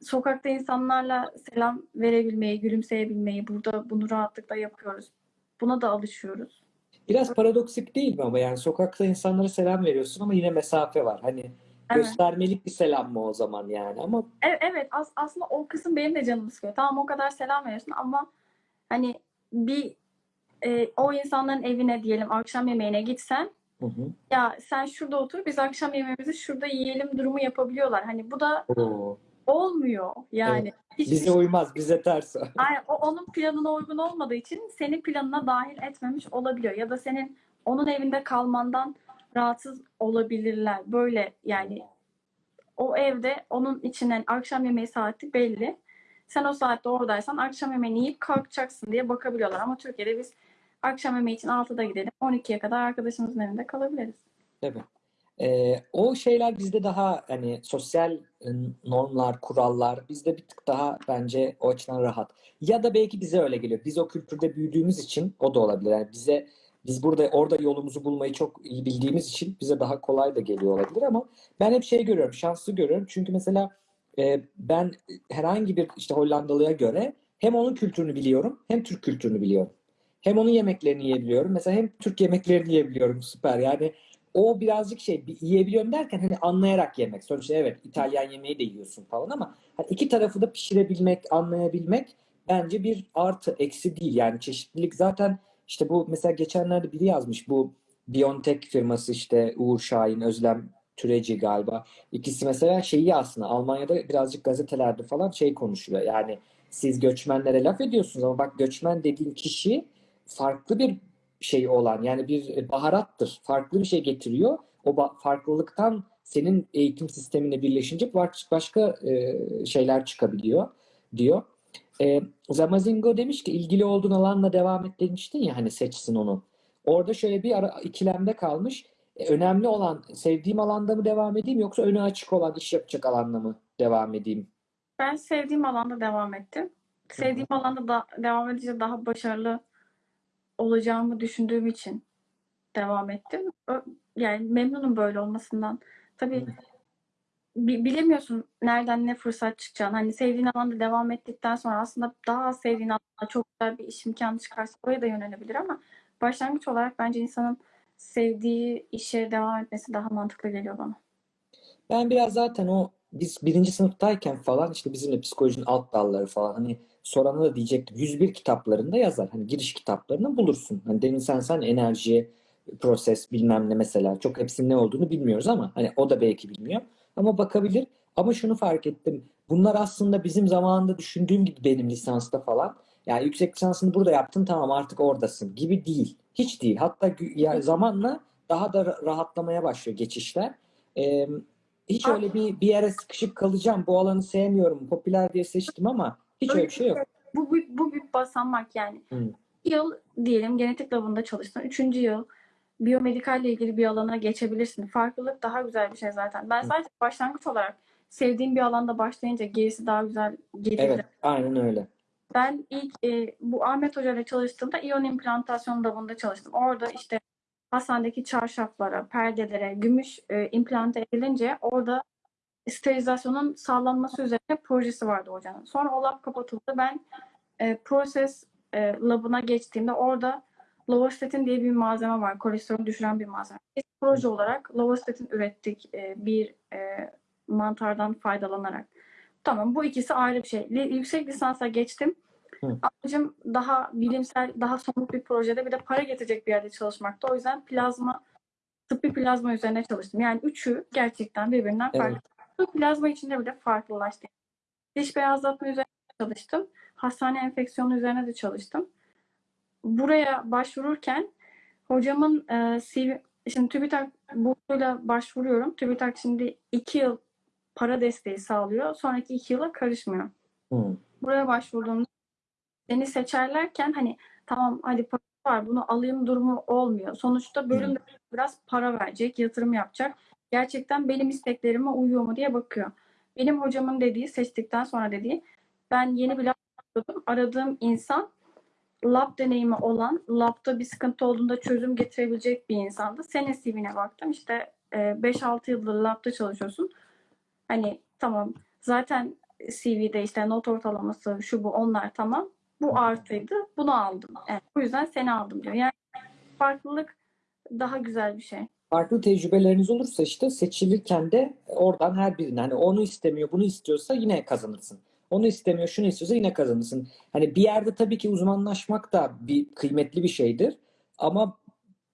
sokakta insanlarla selam verebilmeyi, gülümseyebilmeyi burada bunu rahatlıkla yapıyoruz. Buna da alışıyoruz. Biraz paradoksik değil mi ama yani sokakta insanlara selam veriyorsun ama yine mesafe var. Hani Evet. göstermelik bir selam mı o zaman yani ama Evet, evet as- aslında o kısım benim de canımı sıkıyor. Tamam o kadar selam veriyorsun ama hani bir e, o insanların evine diyelim akşam yemeğine gitsen hı hı. ya sen şurada otur biz akşam yemeğimizi şurada yiyelim durumu yapabiliyorlar. Hani bu da Oo. olmuyor yani. Hiçbir Bize şey- uymaz, bize ters o. Aynen, o onun planına uygun olmadığı için senin planına dahil etmemiş olabiliyor. Ya da senin onun evinde kalmandan rahatsız olabilirler. Böyle yani o evde onun içinden akşam yemeği saati belli. Sen o saatte oradaysan akşam yemeğini yiyip kalkacaksın diye bakabiliyorlar. Ama Türkiye'de biz akşam yemeği için 6'da gidelim. 12'ye kadar arkadaşımızın evinde kalabiliriz. Tabii. Ee, o şeyler bizde daha hani sosyal e, normlar, kurallar bizde bir tık daha bence o açıdan rahat. Ya da belki bize öyle geliyor. Biz o kültürde büyüdüğümüz için o da olabilir. Yani bize biz burada orada yolumuzu bulmayı çok iyi bildiğimiz için bize daha kolay da geliyor olabilir ama ben hep şey görüyorum, şanslı görüyorum. Çünkü mesela e, ben herhangi bir işte Hollandalıya göre hem onun kültürünü biliyorum, hem Türk kültürünü biliyorum. Hem onun yemeklerini yiyebiliyorum. Mesela hem Türk yemeklerini yiyebiliyorum. Süper. Yani o birazcık şey yiyebiliyorum derken hani anlayarak yemek. Sonuçta evet İtalyan yemeği de yiyorsun falan ama hani iki tarafı da pişirebilmek, anlayabilmek bence bir artı, eksi değil. Yani çeşitlilik zaten işte bu mesela geçenlerde biri yazmış bu Biontech firması işte Uğur Şahin, Özlem Türeci galiba. İkisi mesela şeyi aslında Almanya'da birazcık gazetelerde falan şey konuşuyor. Yani siz göçmenlere laf ediyorsunuz ama bak göçmen dediğin kişi farklı bir şey olan yani bir baharattır. Farklı bir şey getiriyor. O farklılıktan senin eğitim sistemine birleşince baş- başka e, şeyler çıkabiliyor diyor. E, Zamazingo demiş ki ilgili olduğun alanla devam et demiştin ya hani seçsin onu. Orada şöyle bir ara, ikilemde kalmış. E, önemli olan sevdiğim alanda mı devam edeyim yoksa önü açık olan iş yapacak alanda mı devam edeyim? Ben sevdiğim alanda devam ettim. Sevdiğim alanda da devam edince daha başarılı olacağımı düşündüğüm için devam ettim. Yani memnunum böyle olmasından. Tabii bi- bilemiyorsun nereden ne fırsat çıkacağını. Hani sevdiğin alanda devam ettikten sonra aslında daha sevdiğin alanda çok güzel bir iş imkanı çıkarsa oraya da yönelebilir ama başlangıç olarak bence insanın sevdiği işe devam etmesi daha mantıklı geliyor bana. Ben biraz zaten o biz birinci sınıftayken falan işte bizimle psikolojinin alt dalları falan hani sorana da diyecektim. 101 kitaplarında yazar. Hani giriş kitaplarını bulursun. Hani demin sen sen enerji, proses bilmem ne mesela. Çok hepsinin ne olduğunu bilmiyoruz ama hani o da belki bilmiyor. Ama bakabilir. Ama şunu fark ettim. Bunlar aslında bizim zamanında düşündüğüm gibi benim lisansta falan. Yani yüksek lisansını burada yaptın tamam artık oradasın gibi değil. Hiç değil. Hatta ya zamanla daha da ra- rahatlamaya başlıyor geçişler. Ee, hiç Aa. öyle bir bir yere sıkışıp kalacağım. Bu alanı sevmiyorum. Popüler diye seçtim ama hiç öyle bir şey yok. Bu, bu, bu bir basamak yani. Hı. Yıl diyelim genetik labında çalıştın. Üçüncü yıl biyomedikalle ilgili bir alana geçebilirsin. Farklılık daha güzel bir şey zaten. Ben Hı. sadece başlangıç olarak sevdiğim bir alanda başlayınca gerisi daha güzel gelirdi. Evet, aynen öyle. Ben ilk e, bu Ahmet Hoca ile çalıştığımda iyon implantasyon labında çalıştım. Orada işte hastanedeki çarşaflara, perdelere, gümüş e, implante edilince orada sterilizasyonun sağlanması üzerine projesi vardı hocanın. Sonra o lab kapatıldı. Ben e, proses e, labına geçtiğimde orada lovastatin diye bir malzeme var. Kolesterolü düşüren bir malzeme. Biz proje olarak lovastatin ürettik e, bir e, mantardan faydalanarak. Tamam bu ikisi ayrı bir şey. Li- yüksek lisansa geçtim. Hı. Amacım daha bilimsel, daha somut bir projede bir de para getirecek bir yerde çalışmakta. O yüzden plazma, tıbbi plazma üzerine çalıştım. Yani üçü gerçekten birbirinden Evet. farklı. Bu plazma içinde bile farklılaştı. Diş beyazlatma üzerine çalıştım. Hastane enfeksiyonu üzerine de çalıştım. Buraya başvururken hocamın e, CV, şimdi TÜBİTAK bursuyla başvuruyorum. TÜBİTAK şimdi iki yıl para desteği sağlıyor. Sonraki iki yıla karışmıyor. Hı. Buraya başvurduğumda beni seçerlerken hani tamam hadi para var bunu alayım durumu olmuyor. Sonuçta bölümde biraz para verecek, yatırım yapacak. Gerçekten benim isteklerime uyuyor mu diye bakıyor. Benim hocamın dediği, seçtikten sonra dediği ben yeni bir. Aradığım insan lab deneyimi olan, labda bir sıkıntı olduğunda çözüm getirebilecek bir insandı. Senin CV'ne baktım. İşte e, 5-6 yıldır labda çalışıyorsun. Hani tamam zaten CV'de işte not ortalaması şu bu onlar tamam. Bu artıydı. Bunu aldım. Yani bu yüzden seni aldım diyor. Yani farklılık daha güzel bir şey. Farklı tecrübeleriniz olursa işte seçilirken de oradan her birine hani onu istemiyor, bunu istiyorsa yine kazanırsın. Onu istemiyor, şunu istiyorsa yine kazanırsın. Hani bir yerde tabii ki uzmanlaşmak da bir kıymetli bir şeydir. Ama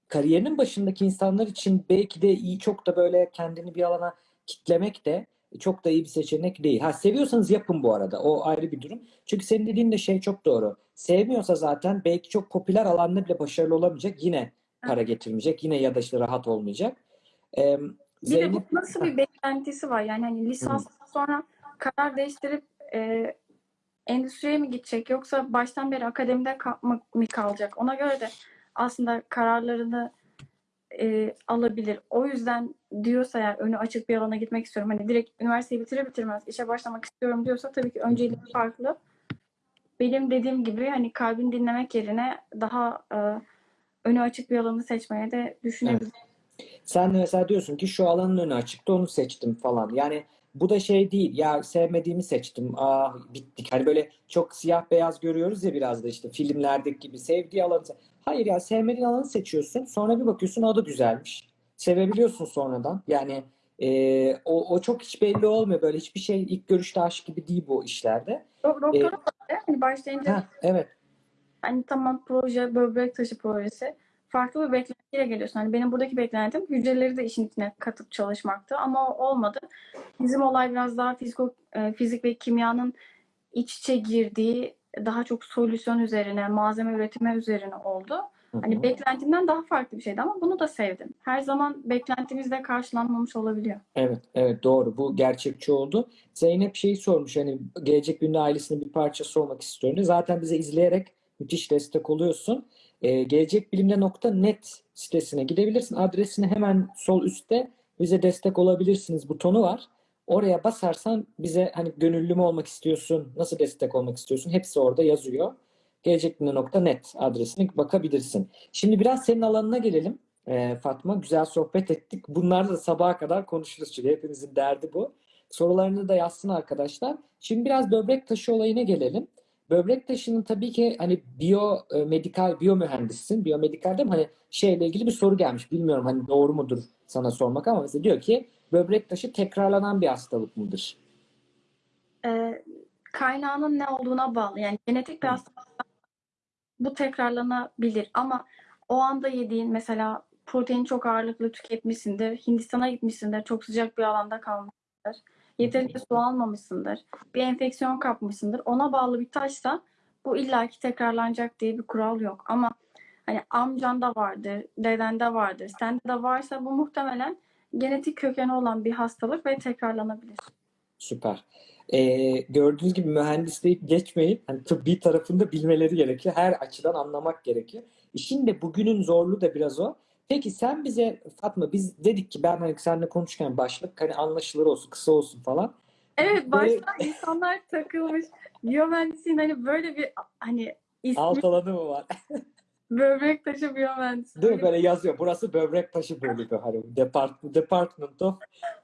kariyerinin başındaki insanlar için belki de iyi çok da böyle kendini bir alana kitlemek de çok da iyi bir seçenek değil. Ha seviyorsanız yapın bu arada. O ayrı bir durum. Çünkü senin dediğin de şey çok doğru. Sevmiyorsa zaten belki çok popüler alanda bile başarılı olamayacak. Yine para getirmeyecek. Yine ya da işte rahat olmayacak. Ee, Bir de bu Zeynep nasıl bir beklentisi var? Yani hani lisanstan sonra karar değiştirip e, endüstriye mi gidecek yoksa baştan beri akademide ka- mı, kalacak? Ona göre de aslında kararlarını e, alabilir. O yüzden diyorsa eğer önü açık bir alana gitmek istiyorum. Hani direkt üniversiteyi bitirir bitirmez işe başlamak istiyorum diyorsa tabii ki önceliği farklı. Benim dediğim gibi hani kalbini dinlemek yerine daha e, önü açık bir alanı seçmeye de düşünebilir. Sen de mesela diyorsun ki şu alanın önü açıktı onu seçtim falan. Yani bu da şey değil ya sevmediğimi seçtim. Ah bittik. Hani böyle çok siyah beyaz görüyoruz ya biraz da işte filmlerdeki gibi sevdiği alanı. Hayır ya sevmediğin alanı seçiyorsun. Sonra bir bakıyorsun o da güzelmiş. Sevebiliyorsun sonradan. Yani e, o, o çok hiç belli olmuyor. Böyle hiçbir şey ilk görüşte aşk gibi değil bu işlerde. Do- Doktora da hani başlayınca Ha, evet. hani tamam proje, böbrek taşı projesi farklı bir beklentiyle geliyorsun. Hani benim buradaki beklentim hücreleri de işin içine katıp çalışmaktı ama olmadı. Bizim olay biraz daha fiziko, e, fizik ve kimyanın iç içe girdiği daha çok solüsyon üzerine, malzeme üretimi üzerine oldu. Hı hı. Hani beklentimden daha farklı bir şeydi ama bunu da sevdim. Her zaman beklentimiz de karşılanmamış olabiliyor. Evet, evet doğru. Bu gerçekçi oldu. Zeynep şeyi sormuş hani gelecek günde ailesinin bir parçası olmak istiyorum. Zaten bize izleyerek müthiş destek oluyorsun. Ee, gelecekbilimde.net sitesine gidebilirsin. Adresine hemen sol üstte bize destek olabilirsiniz butonu var. Oraya basarsan bize hani gönüllü mü olmak istiyorsun, nasıl destek olmak istiyorsun hepsi orada yazıyor. Gelecekbilimde.net adresine bakabilirsin. Şimdi biraz senin alanına gelelim. Ee, Fatma güzel sohbet ettik. Bunlar da sabaha kadar konuşuruz çünkü hepimizin derdi bu. Sorularını da yazsın arkadaşlar. Şimdi biraz böbrek taşı olayına gelelim. Böbrek taşının tabii ki hani e, medikal biyomühendissin. Biyomedikalde mi hani şeyle ilgili bir soru gelmiş. Bilmiyorum hani doğru mudur sana sormak ama mesela diyor ki böbrek taşı tekrarlanan bir hastalık mıdır? Ee, kaynağının ne olduğuna bağlı. Yani genetik bir hastalık bu tekrarlanabilir ama o anda yediğin mesela protein çok ağırlıklı tüketmişsindir, Hindistan'a gitmişsindir, çok sıcak bir alanda kalmışsındır, yeterince su almamışsındır, bir enfeksiyon kapmışsındır. Ona bağlı bir taşsa bu illaki tekrarlanacak diye bir kural yok. Ama hani amcanda vardır, dedende vardır, sende de varsa bu muhtemelen genetik kökeni olan bir hastalık ve tekrarlanabilir. Süper. Ee, gördüğünüz gibi mühendisliği geçmeyin. Hani tıbbi tarafında bilmeleri gerekiyor. Her açıdan anlamak gerekiyor. İşin de bugünün zorluğu da biraz o. Peki sen bize Fatma biz dedik ki ben hani seninle konuşurken başlık hani anlaşılır olsun, kısa olsun falan. Evet Böyle- başta insanlar takılmış. Biyomühendisliğin hani böyle bir hani ismi Alt alanı mı var? böbrek taşı biyomühendisi. Değil mi? Böyle yazıyor. Burası böbrek taşı bölümü. Hani Depart Department of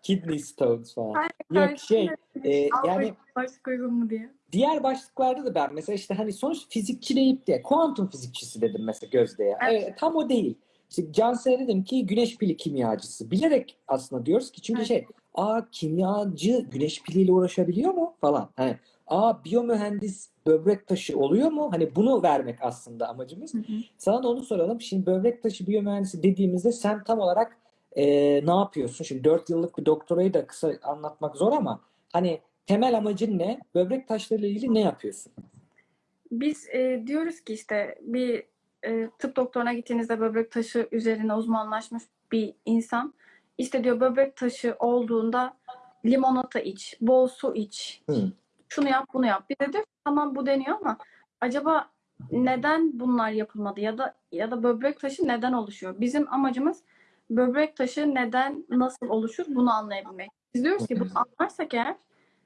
Kidney Stones falan. Aynen, Yok şey e, yani başlık uygun mu diye. diğer başlıklarda da ben mesela işte hani sonuç fizikçi deyip de kuantum fizikçisi dedim mesela Gözde'ye. Evet. Evet, tam o değil. İşte Cansel'e dedim ki güneş pili kimyacısı. Bilerek aslında diyoruz ki çünkü Evet. şey aa kimyacı güneş piliyle uğraşabiliyor mu falan. Hani aa biyomühendis böbrek taşı oluyor mu? Hani bunu vermek aslında amacımız. Hı hı. Sana da onu soralım. Şimdi böbrek taşı biyomühendisi dediğimizde sen tam olarak e, ne yapıyorsun? Şimdi 4 yıllık bir doktorayı da kısa anlatmak zor ama hani temel amacın ne? Böbrek taşlarıyla ilgili ne yapıyorsun? Biz e, diyoruz ki işte bir e, tıp doktoruna gittiğinizde böbrek taşı üzerine uzmanlaşmış bir insan işte diyor böbrek taşı olduğunda limonata iç, bol su iç, Hı. şunu yap bunu yap. Bir de diyor tamam bu deniyor ama acaba neden bunlar yapılmadı ya da ya da böbrek taşı neden oluşuyor? Bizim amacımız böbrek taşı neden nasıl oluşur bunu anlayabilmek. Biz diyoruz ki bunu anlarsak eğer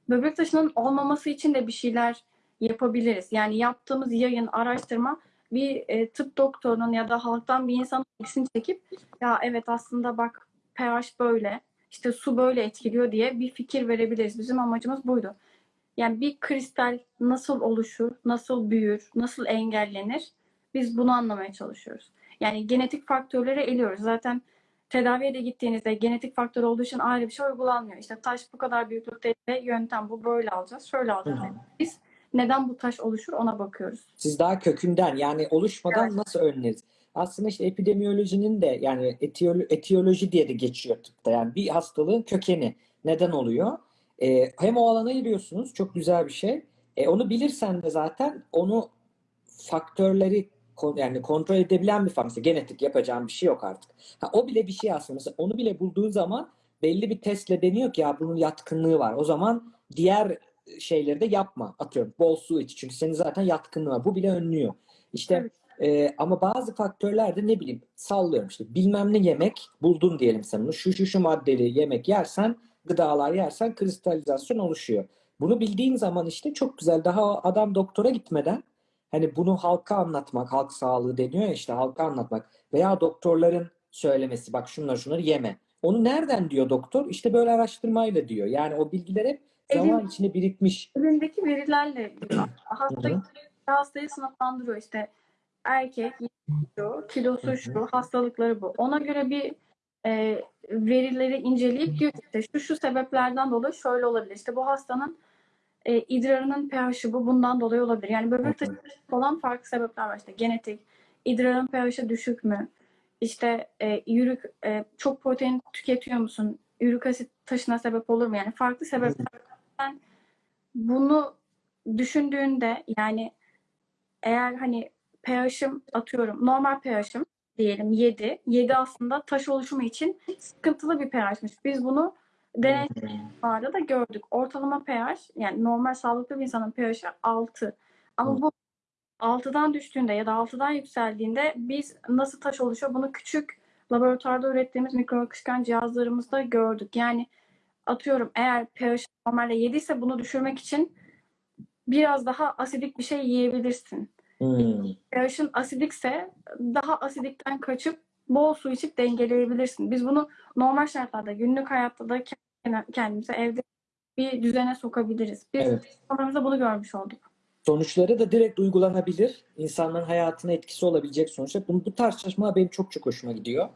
böbrek taşının olmaması için de bir şeyler yapabiliriz. Yani yaptığımız yayın, araştırma bir e, tıp doktorunun ya da halktan bir insanın ilgisini çekip ya evet aslında bak pH böyle, işte su böyle etkiliyor diye bir fikir verebiliriz. Bizim amacımız buydu. Yani bir kristal nasıl oluşur, nasıl büyür, nasıl engellenir? Biz bunu anlamaya çalışıyoruz. Yani genetik faktörleri eliyoruz. Zaten tedaviye de gittiğinizde genetik faktör olduğu için ayrı bir şey uygulanmıyor. İşte taş bu kadar büyüklükte yöntem bu böyle alacağız, şöyle alacağız. Yani biz neden bu taş oluşur ona bakıyoruz. Siz daha kökünden yani oluşmadan nasıl önleriz? Aslında işte epidemiyolojinin de yani etiyolo- etiyoloji diye de geçiyor tıpta. Yani bir hastalığın kökeni neden oluyor? Ee, hem o alana giriyorsunuz. Çok güzel bir şey. E, onu bilirsen de zaten onu faktörleri yani kontrol edebilen bir faktör. Genetik yapacağım bir şey yok artık. Ha, o bile bir şey aslında. Mesela onu bile bulduğun zaman belli bir testle deniyor ki ya bunun yatkınlığı var. O zaman diğer şeyleri de yapma. Atıyorum bol su iç. Çünkü senin zaten yatkınlığı var. Bu bile önlüyor. İşte e, ama bazı faktörler de ne bileyim sallıyorum işte bilmem ne yemek buldun diyelim sen bunu. Şu şu şu maddeli yemek yersen gıdalar yersen kristalizasyon oluşuyor. Bunu bildiğin zaman işte çok güzel daha adam doktora gitmeden hani bunu halka anlatmak, halk sağlığı deniyor ya işte halka anlatmak veya doktorların söylemesi bak şunları şunları yeme. Onu nereden diyor doktor? İşte böyle araştırmayla diyor. Yani o bilgiler hep zaman Elin- içinde birikmiş. Elindeki verilerle diyor. Hı Hasta, hı. hastayı sınıflandırıyor işte erkek şu, kilosu şu, hastalıkları bu. Ona göre bir e, verileri inceleyip diyor ki işte şu şu sebeplerden dolayı şöyle olabilir. İşte bu hastanın e, idrarının pH'i bu bundan dolayı olabilir. Yani böbrek taşı olan farklı sebepler var. İşte genetik, idrarın pH'i düşük mü? İşte e, yürük e, çok protein tüketiyor musun? Yürük asit taşına sebep olur mu? Yani farklı sebeplerden bunu düşündüğünde yani eğer hani pH'im atıyorum normal pH'im diyelim 7. 7 aslında taş oluşumu için sıkıntılı bir pH'miş. Biz bunu deneylarda da gördük. Ortalama pH yani normal sağlıklı bir insanın pH'i 6. Ama bu 6'dan düştüğünde ya da 6'dan yükseldiğinde biz nasıl taş oluşuyor bunu küçük laboratuvarda ürettiğimiz mikro akışkan cihazlarımızda gördük. Yani atıyorum eğer pH normalde 7 ise bunu düşürmek için biraz daha asidik bir şey yiyebilirsin. Hmm. pH'in asidikse daha asidikten kaçıp bol su içip dengeleyebilirsin. Biz bunu normal şartlarda günlük hayatta da kendimize evde bir düzene sokabiliriz. Biz Evet. bunu görmüş olduk. Sonuçları da direkt uygulanabilir. İnsanların hayatına etkisi olabilecek sonuçlar. Bu, bu tarz çalışmalar benim çok çok hoşuma gidiyor.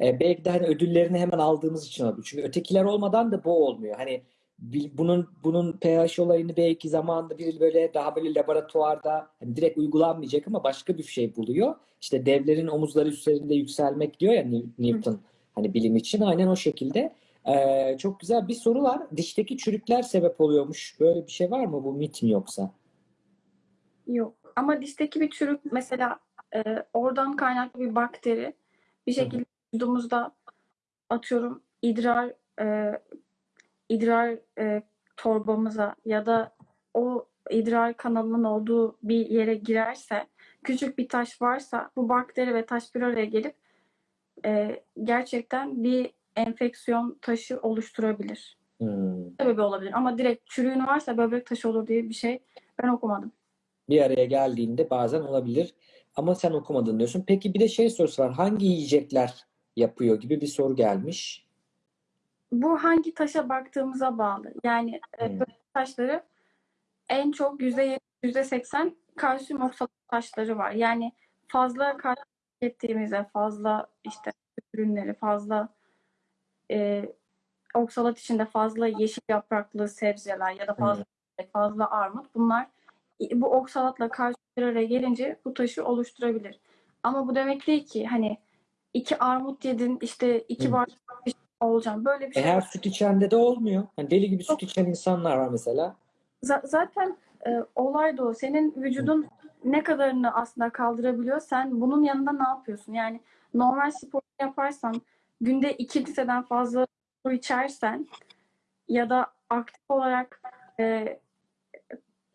Ee, belki de hani ödüllerini hemen aldığımız için olabilir. Çünkü ötekiler olmadan da bu olmuyor. Hani bunun bunun pH olayını belki zamanında bir böyle daha böyle laboratuvarda hani direkt uygulanmayacak ama başka bir şey buluyor. İşte devlerin omuzları üzerinde yükselmek diyor ya New- Newton hani bilim için aynen o şekilde. Ee, çok güzel bir soru var. Dişteki çürükler sebep oluyormuş. Böyle bir şey var mı? Bu mit mi yoksa? Yok. Ama dişteki bir çürük mesela e, oradan kaynaklı bir bakteri bir şekilde vücudumuzda atıyorum idrar e, idrar e, torbamıza ya da o idrar kanalının olduğu bir yere girerse küçük bir taş varsa bu bakteri ve taş bir araya gelip e, gerçekten bir enfeksiyon taşı oluşturabilir. Hmm. Sebebi olabilir ama direkt çürüğün varsa böbrek taşı olur diye bir şey ben okumadım. Bir araya geldiğinde bazen olabilir. Ama sen okumadın diyorsun. Peki bir de şey sorusu var. Hangi yiyecekler yapıyor gibi bir soru gelmiş. Bu hangi taşa baktığımıza bağlı. Yani e, Hmm. taşları en çok %70, %80 kalsiyum oksalat taşları var. Yani fazla kalsiyum tükettiğimizde fazla işte ürünleri fazla e, oksalat içinde fazla yeşil yapraklı sebzeler ya da fazla fazla armut bunlar bu oksalatla bir araya gelince bu taşı oluşturabilir. Ama bu demek değil ki hani iki armut yedin işte iki Hı. bardak bir şey olacağım. Böyle bir E şey her yok. süt içende de olmuyor. Hani deli gibi süt içen insanlar var mesela. Z- zaten e, olay da o. Senin vücudun ne kadarını aslında kaldırabiliyor. Sen bunun yanında ne yapıyorsun? Yani normal spor yaparsan günde 2 litreden fazla su içersen ya da aktif olarak e,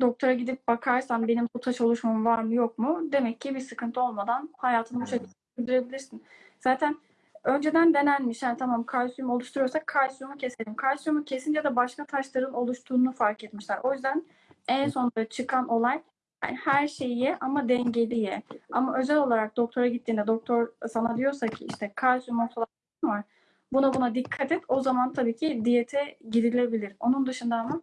doktora gidip bakarsan benim bu taş oluşumum var mı yok mu? Demek ki bir sıkıntı olmadan hayatını bu şekilde sürdürebilirsin. Zaten önceden denenmiş. Yani tamam kalsiyum oluşturuyorsak kalsiyumu keselim. Kalsiyumu kesince de başka taşların oluştuğunu fark etmişler. O yüzden en sonunda çıkan olay yani her şeyi ama dengeli ye. Ama özel olarak doktora gittiğinde doktor sana diyorsa ki işte kalsiyum oksalat var. Buna buna dikkat et. O zaman tabii ki diyete girilebilir. Onun dışında ama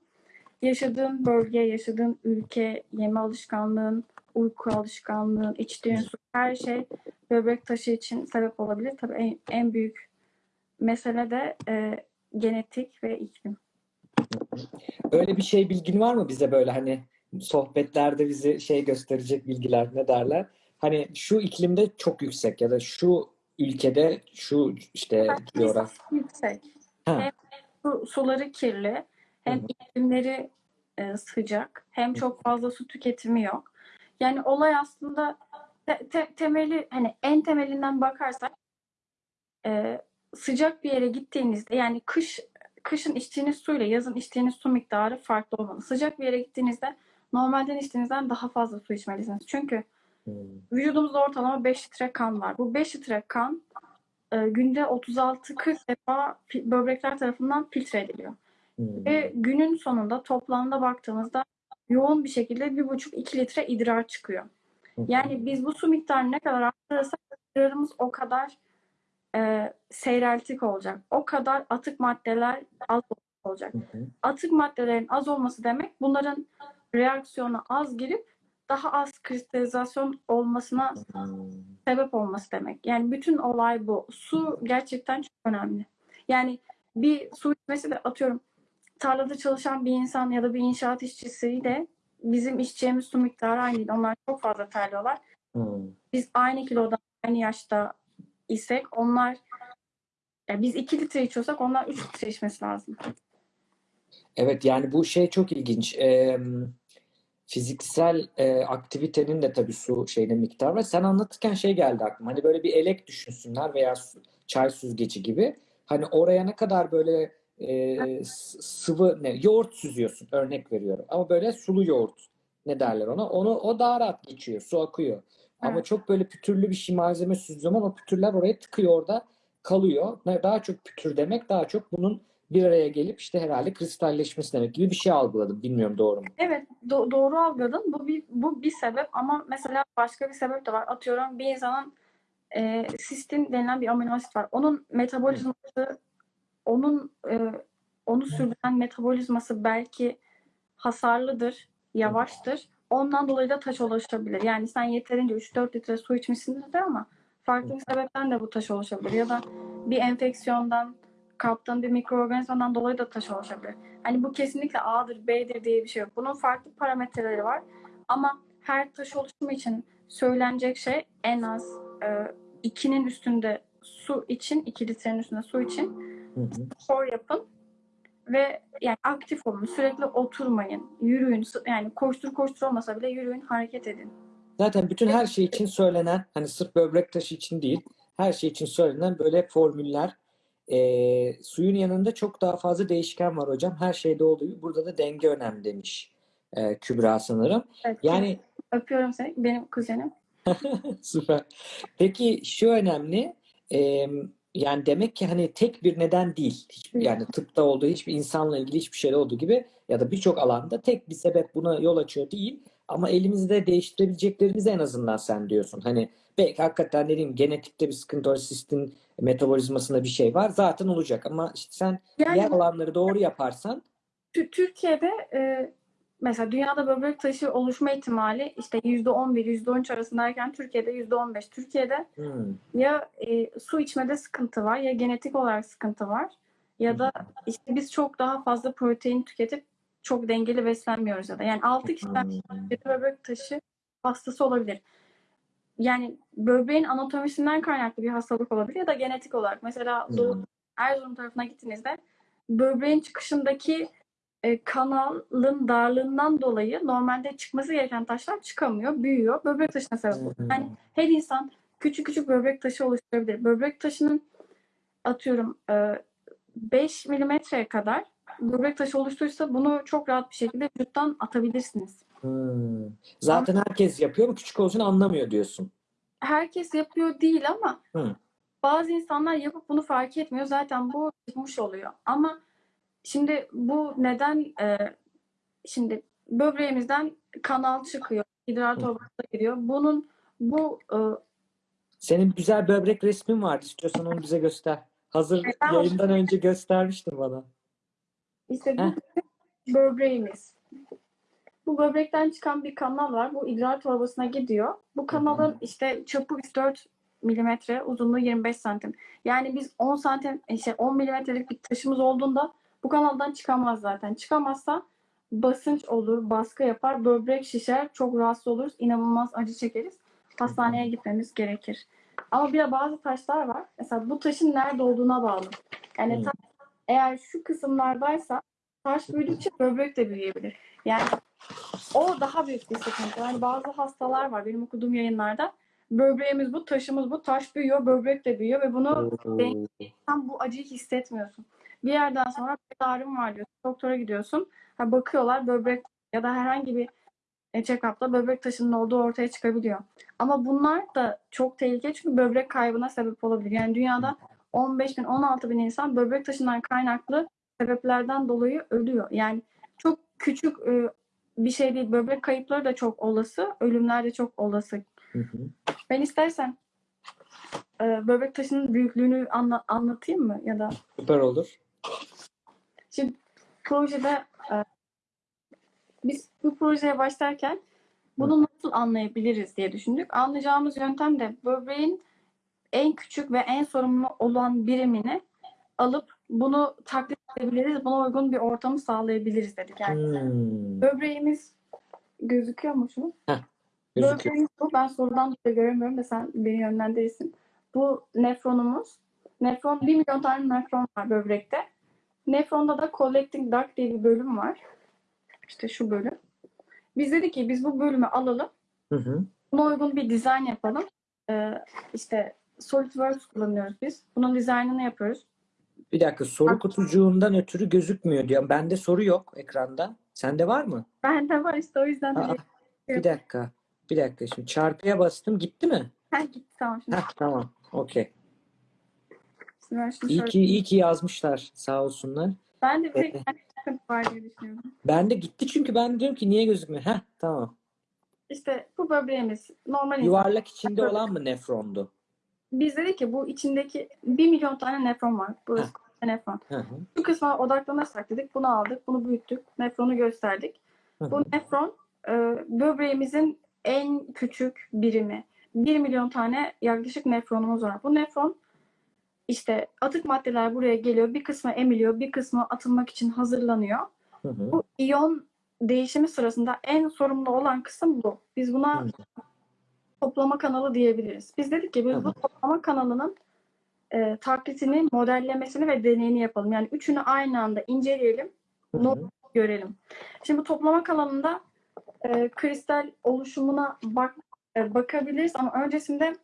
yaşadığın bölge, yaşadığın ülke, yeme alışkanlığın, uyku alışkanlığın, içtiğin su, her şey böbrek taşı için sebep olabilir. Tabii en, en büyük mesele de e, genetik ve iklim. Öyle bir şey bilgin var mı bize böyle hani sohbetlerde bizi şey gösterecek bilgiler ne derler? Hani şu iklimde çok yüksek ya da şu ülkede şu işte diyorlar. Yüksek. Ha. Hem su, suları kirli, hem Hı hı. iklimleri e, sıcak, hem çok fazla su tüketimi yok. Yani olay aslında te- te- temeli hani en temelinden bakarsak e, sıcak bir yere gittiğinizde yani kış kışın içtiğiniz suyla yazın içtiğiniz su miktarı farklı olmalı. Sıcak bir yere gittiğinizde normalden içtiğinizden daha fazla su içmelisiniz. Çünkü Hmm. vücudumuzda ortalama 5 litre kan var. Bu 5 litre kan e, günde 36-40 defa böbrekler tarafından filtre ediliyor. Hmm. Ve günün sonunda toplamda baktığımızda yoğun bir şekilde 1,5-2 litre idrar çıkıyor. Yani biz bu su miktarını ne kadar arttırırsak idrarımız o kadar e, seyreltik olacak. O kadar atık maddeler az olacak. Hı hı. Atık maddelerin az olması demek bunların reaksiyona az girip daha az kristalizasyon olmasına sebep olması demek. Yani bütün olay bu. Su gerçekten çok önemli. Yani bir su içmesi de atıyorum tarlada çalışan bir insan ya da bir inşaat işçisiyle bizim içeceğimiz su miktarı aynı değil. Onlar çok fazla terliyorlar. Hmm. Biz aynı kiloda, aynı yaşta isek onlar ya biz 2 litre içiyorsak onlar 3 litre içmesi lazım. Evet yani bu şey çok ilginç. Ee, fiziksel e, aktivitenin de tabii su şeyine miktar var. Sen anlatırken şey geldi aklıma. Hani böyle bir elek düşünsünler veya su- çay süzgeci gibi. Hani oraya ne kadar böyle e, sıvı ne yoğurt süzüyorsun örnek veriyorum. Ama böyle sulu yoğurt ne derler ona? Onu o daha rahat geçiyor. Su akıyor. Ama Evet. çok böyle pütürlü bir şey malzeme zaman o pütürler oraya tıkıyor orada kalıyor. Daha çok pütür demek daha çok bunun bir araya gelip işte herhalde kristalleşmesi demek gibi bir şey algıladım. Bilmiyorum doğru mu? Evet, do- doğru algıladın. Bu bir bu bir sebep ama mesela başka bir sebep de var. Atıyorum bir insanın e, sistin denilen bir amino asit var. Onun metabolizması onun e, onu sürdüren metabolizması belki hasarlıdır, yavaştır. ondan dolayı da taş oluşabilir. Yani sen yeterince 3-4 litre su içmişsindir ama farklı bir sebepten de bu taş oluşabilir. Ya da bir enfeksiyondan, kaptığın bir mikroorganizmadan dolayı da taş oluşabilir. Hani bu kesinlikle A'dır, B'dir diye bir şey yok. Bunun farklı parametreleri var. Ama her taş oluşumu için söylenecek şey en az e, 2'nin üstünde su için, 2 litrenin üstünde su için. Spor yapın ve yani aktif olun. Sürekli oturmayın. Yürüyün. Yani koştur koştur olmasa bile yürüyün, hareket edin. Zaten bütün her şey için söylenen, hani sırf böbrek taşı için değil, her şey için söylenen böyle formüller. Ee, suyun yanında çok daha fazla değişken var hocam. Her şeyde olduğu gibi burada da denge önemli demiş ee, Kübra sanırım. Evet, Yani öpüyorum seni. Benim kuzenim. Süper. Peki şu önemli. e, yani demek ki hani tek bir neden değil. Hiçbir, yani tıpta olduğu hiçbir insanla ilgili hiçbir şeyde olduğu gibi ya da birçok alanda tek bir sebep buna yol açıyor değil. Ama elimizde değiştirebileceklerimiz en azından sen diyorsun. Hani belki hakikaten ne diyeyim genetikte bir sıkıntı var, sistin metabolizmasında bir şey var. Zaten olacak ama işte sen Yani diğer alanları doğru yaparsan Tü- Türkiye'de e, mesela dünyada böbrek taşı oluşma ihtimali işte %11, %13 arasındayken Türkiye'de %15. Türkiye'de hmm, ya e, su içmede sıkıntı var ya genetik olarak sıkıntı var ya da işte biz çok daha fazla protein tüketip çok dengeli beslenmiyoruz ya da. Yani 6 kişiden hmm, böbrek taşı hastası olabilir. Yani böbreğin anatomisinden kaynaklı bir hastalık olabilir ya da genetik olarak. Mesela Doğu hmm. Erzurum tarafına gittiğinizde böbreğin çıkışındaki e, kanalın darlığından dolayı normalde çıkması gereken taşlar çıkamıyor, büyüyor. Böbrek taşına sebep oluyor. Hmm. Yani her insan küçük küçük böbrek taşı oluşturabilir. Böbrek taşının atıyorum e, 5 milimetreye kadar böbrek taşı oluştuysa bunu çok rahat bir şekilde vücuttan atabilirsiniz. Hmm. Zaten herkes yapıyor ama küçük için anlamıyor diyorsun. Herkes yapıyor değil ama Hı. bazı insanlar yapıp bunu fark etmiyor. Zaten bu çıkmış oluyor. Ama şimdi bu neden e, şimdi böbreğimizden kanal çıkıyor, idrar torbasına giriyor. Bunun bu e, Senin güzel böbrek resmin vardı. İstiyorsan onu bize göster. Hazır Ben yayından önce göstermiştin bana. işte bu Heh. böbreğimiz. Bu böbrekten çıkan bir kanal var. Bu idrar torbasına gidiyor. Bu kanalın işte çapı 4 milimetre, uzunluğu 25 santim. Yani biz 10 santim, işte 10 milimetrelik bir taşımız olduğunda bu kanaldan çıkamaz zaten. Çıkamazsa basınç olur, baskı yapar, böbrek şişer, çok rahatsız oluruz, inanılmaz acı çekeriz. Hastaneye gitmemiz gerekir. Ama bir de bazı taşlar var. Mesela bu taşın nerede olduğuna bağlı. Yani Hmm. taş eğer şu kısımlardaysa taş büyüdükçe böbrek de büyüyebilir. Yani o daha büyük bir sıkıntı. Yani bazı hastalar var benim okuduğum yayınlarda. Böbreğimiz bu, taşımız bu, taş büyüyor, böbrek de büyüyor ve bunu sen bu acıyı hissetmiyorsun. Bir yerden sonra bir ağrım var diyorsun. Doktora gidiyorsun. Ha, bakıyorlar böbrek ya da herhangi bir e, check-up'ta böbrek taşının olduğu ortaya çıkabiliyor. Ama bunlar da çok tehlikeli çünkü böbrek kaybına sebep olabilir. Yani dünyada 15 bin, 16 bin insan böbrek taşından kaynaklı sebeplerden dolayı ölüyor. Yani çok küçük e, bir şey değil. Böbrek kayıpları da çok olası, ölümler de çok olası. Hı hı. Ben istersen e, böbrek taşının büyüklüğünü anla- anlatayım mı? Ya da Süper olur. Projede e, biz bu projeye başlarken bunu nasıl anlayabiliriz diye düşündük. Anlayacağımız yöntem de böbreğin en küçük ve en sorumlu olan birimini alıp bunu taklit edebiliriz. Buna uygun bir ortamı sağlayabiliriz dedik. Yani Hmm. böbreğimiz gözüküyor mu şu? Gözüküyor. Böbreğimiz bu. Ben sorudan dolayı göremiyorum da sen beni yönlendirirsin. Bu nefronumuz. Nefron, 1 milyon tane nefron var böbrekte. Nefronda da collecting duct diye bir bölüm var. İşte şu bölüm. Biz dedik ki biz bu bölümü alalım. Hı hı. Buna uygun bir dizayn yapalım. Ee, işte SolidWorks kullanıyoruz biz. Bunun dizaynını yapıyoruz. Bir dakika soru kutucuğundan ötürü gözükmüyor diyor. Bende soru yok ekranda. Sende var mı? Bende var işte o yüzden de Aa, bir dakika. Bir dakika şimdi çarpıya bastım gitti mi? Ha, gitti tamam şimdi. Heh, tamam. Okey. Şunu İyi ki iyi ki yazmışlar sağ olsunlar. Ben de bir sıkıntı var diye düşünüyorum. Ben de gitti çünkü ben diyorum ki niye gözükmüyor? Heh tamam. İşte bu böbreğimiz normal insan. Yuvarlak içinde olan mı nefrondu? Biz dedik ki bu içindeki 1 milyon tane nefron var. Burası nefron. Hı hı. Bu kısma odaklanırsak dedik. Bunu aldık, bunu büyüttük. Nefronu gösterdik. Hı Bu hı. nefron e, böbreğimizin en küçük birimi. 1 milyon tane yaklaşık nefronumuz var. Bu nefron işte atık maddeler buraya geliyor. Bir kısmı emiliyor, bir kısmı atılmak için hazırlanıyor. Hı hı. Bu iyon değişimi sırasında en sorumlu olan kısım bu. Biz buna Hı. toplama kanalı diyebiliriz. Biz dedik ki biz bu Tamam. toplama kanalının e, taklitini, modellemesini ve deneyini yapalım. Yani üçünü aynı anda inceleyelim, Hı hı. görelim. Şimdi bu toplama kanalında e, kristal oluşumuna bak e, bakabiliriz ama öncesinde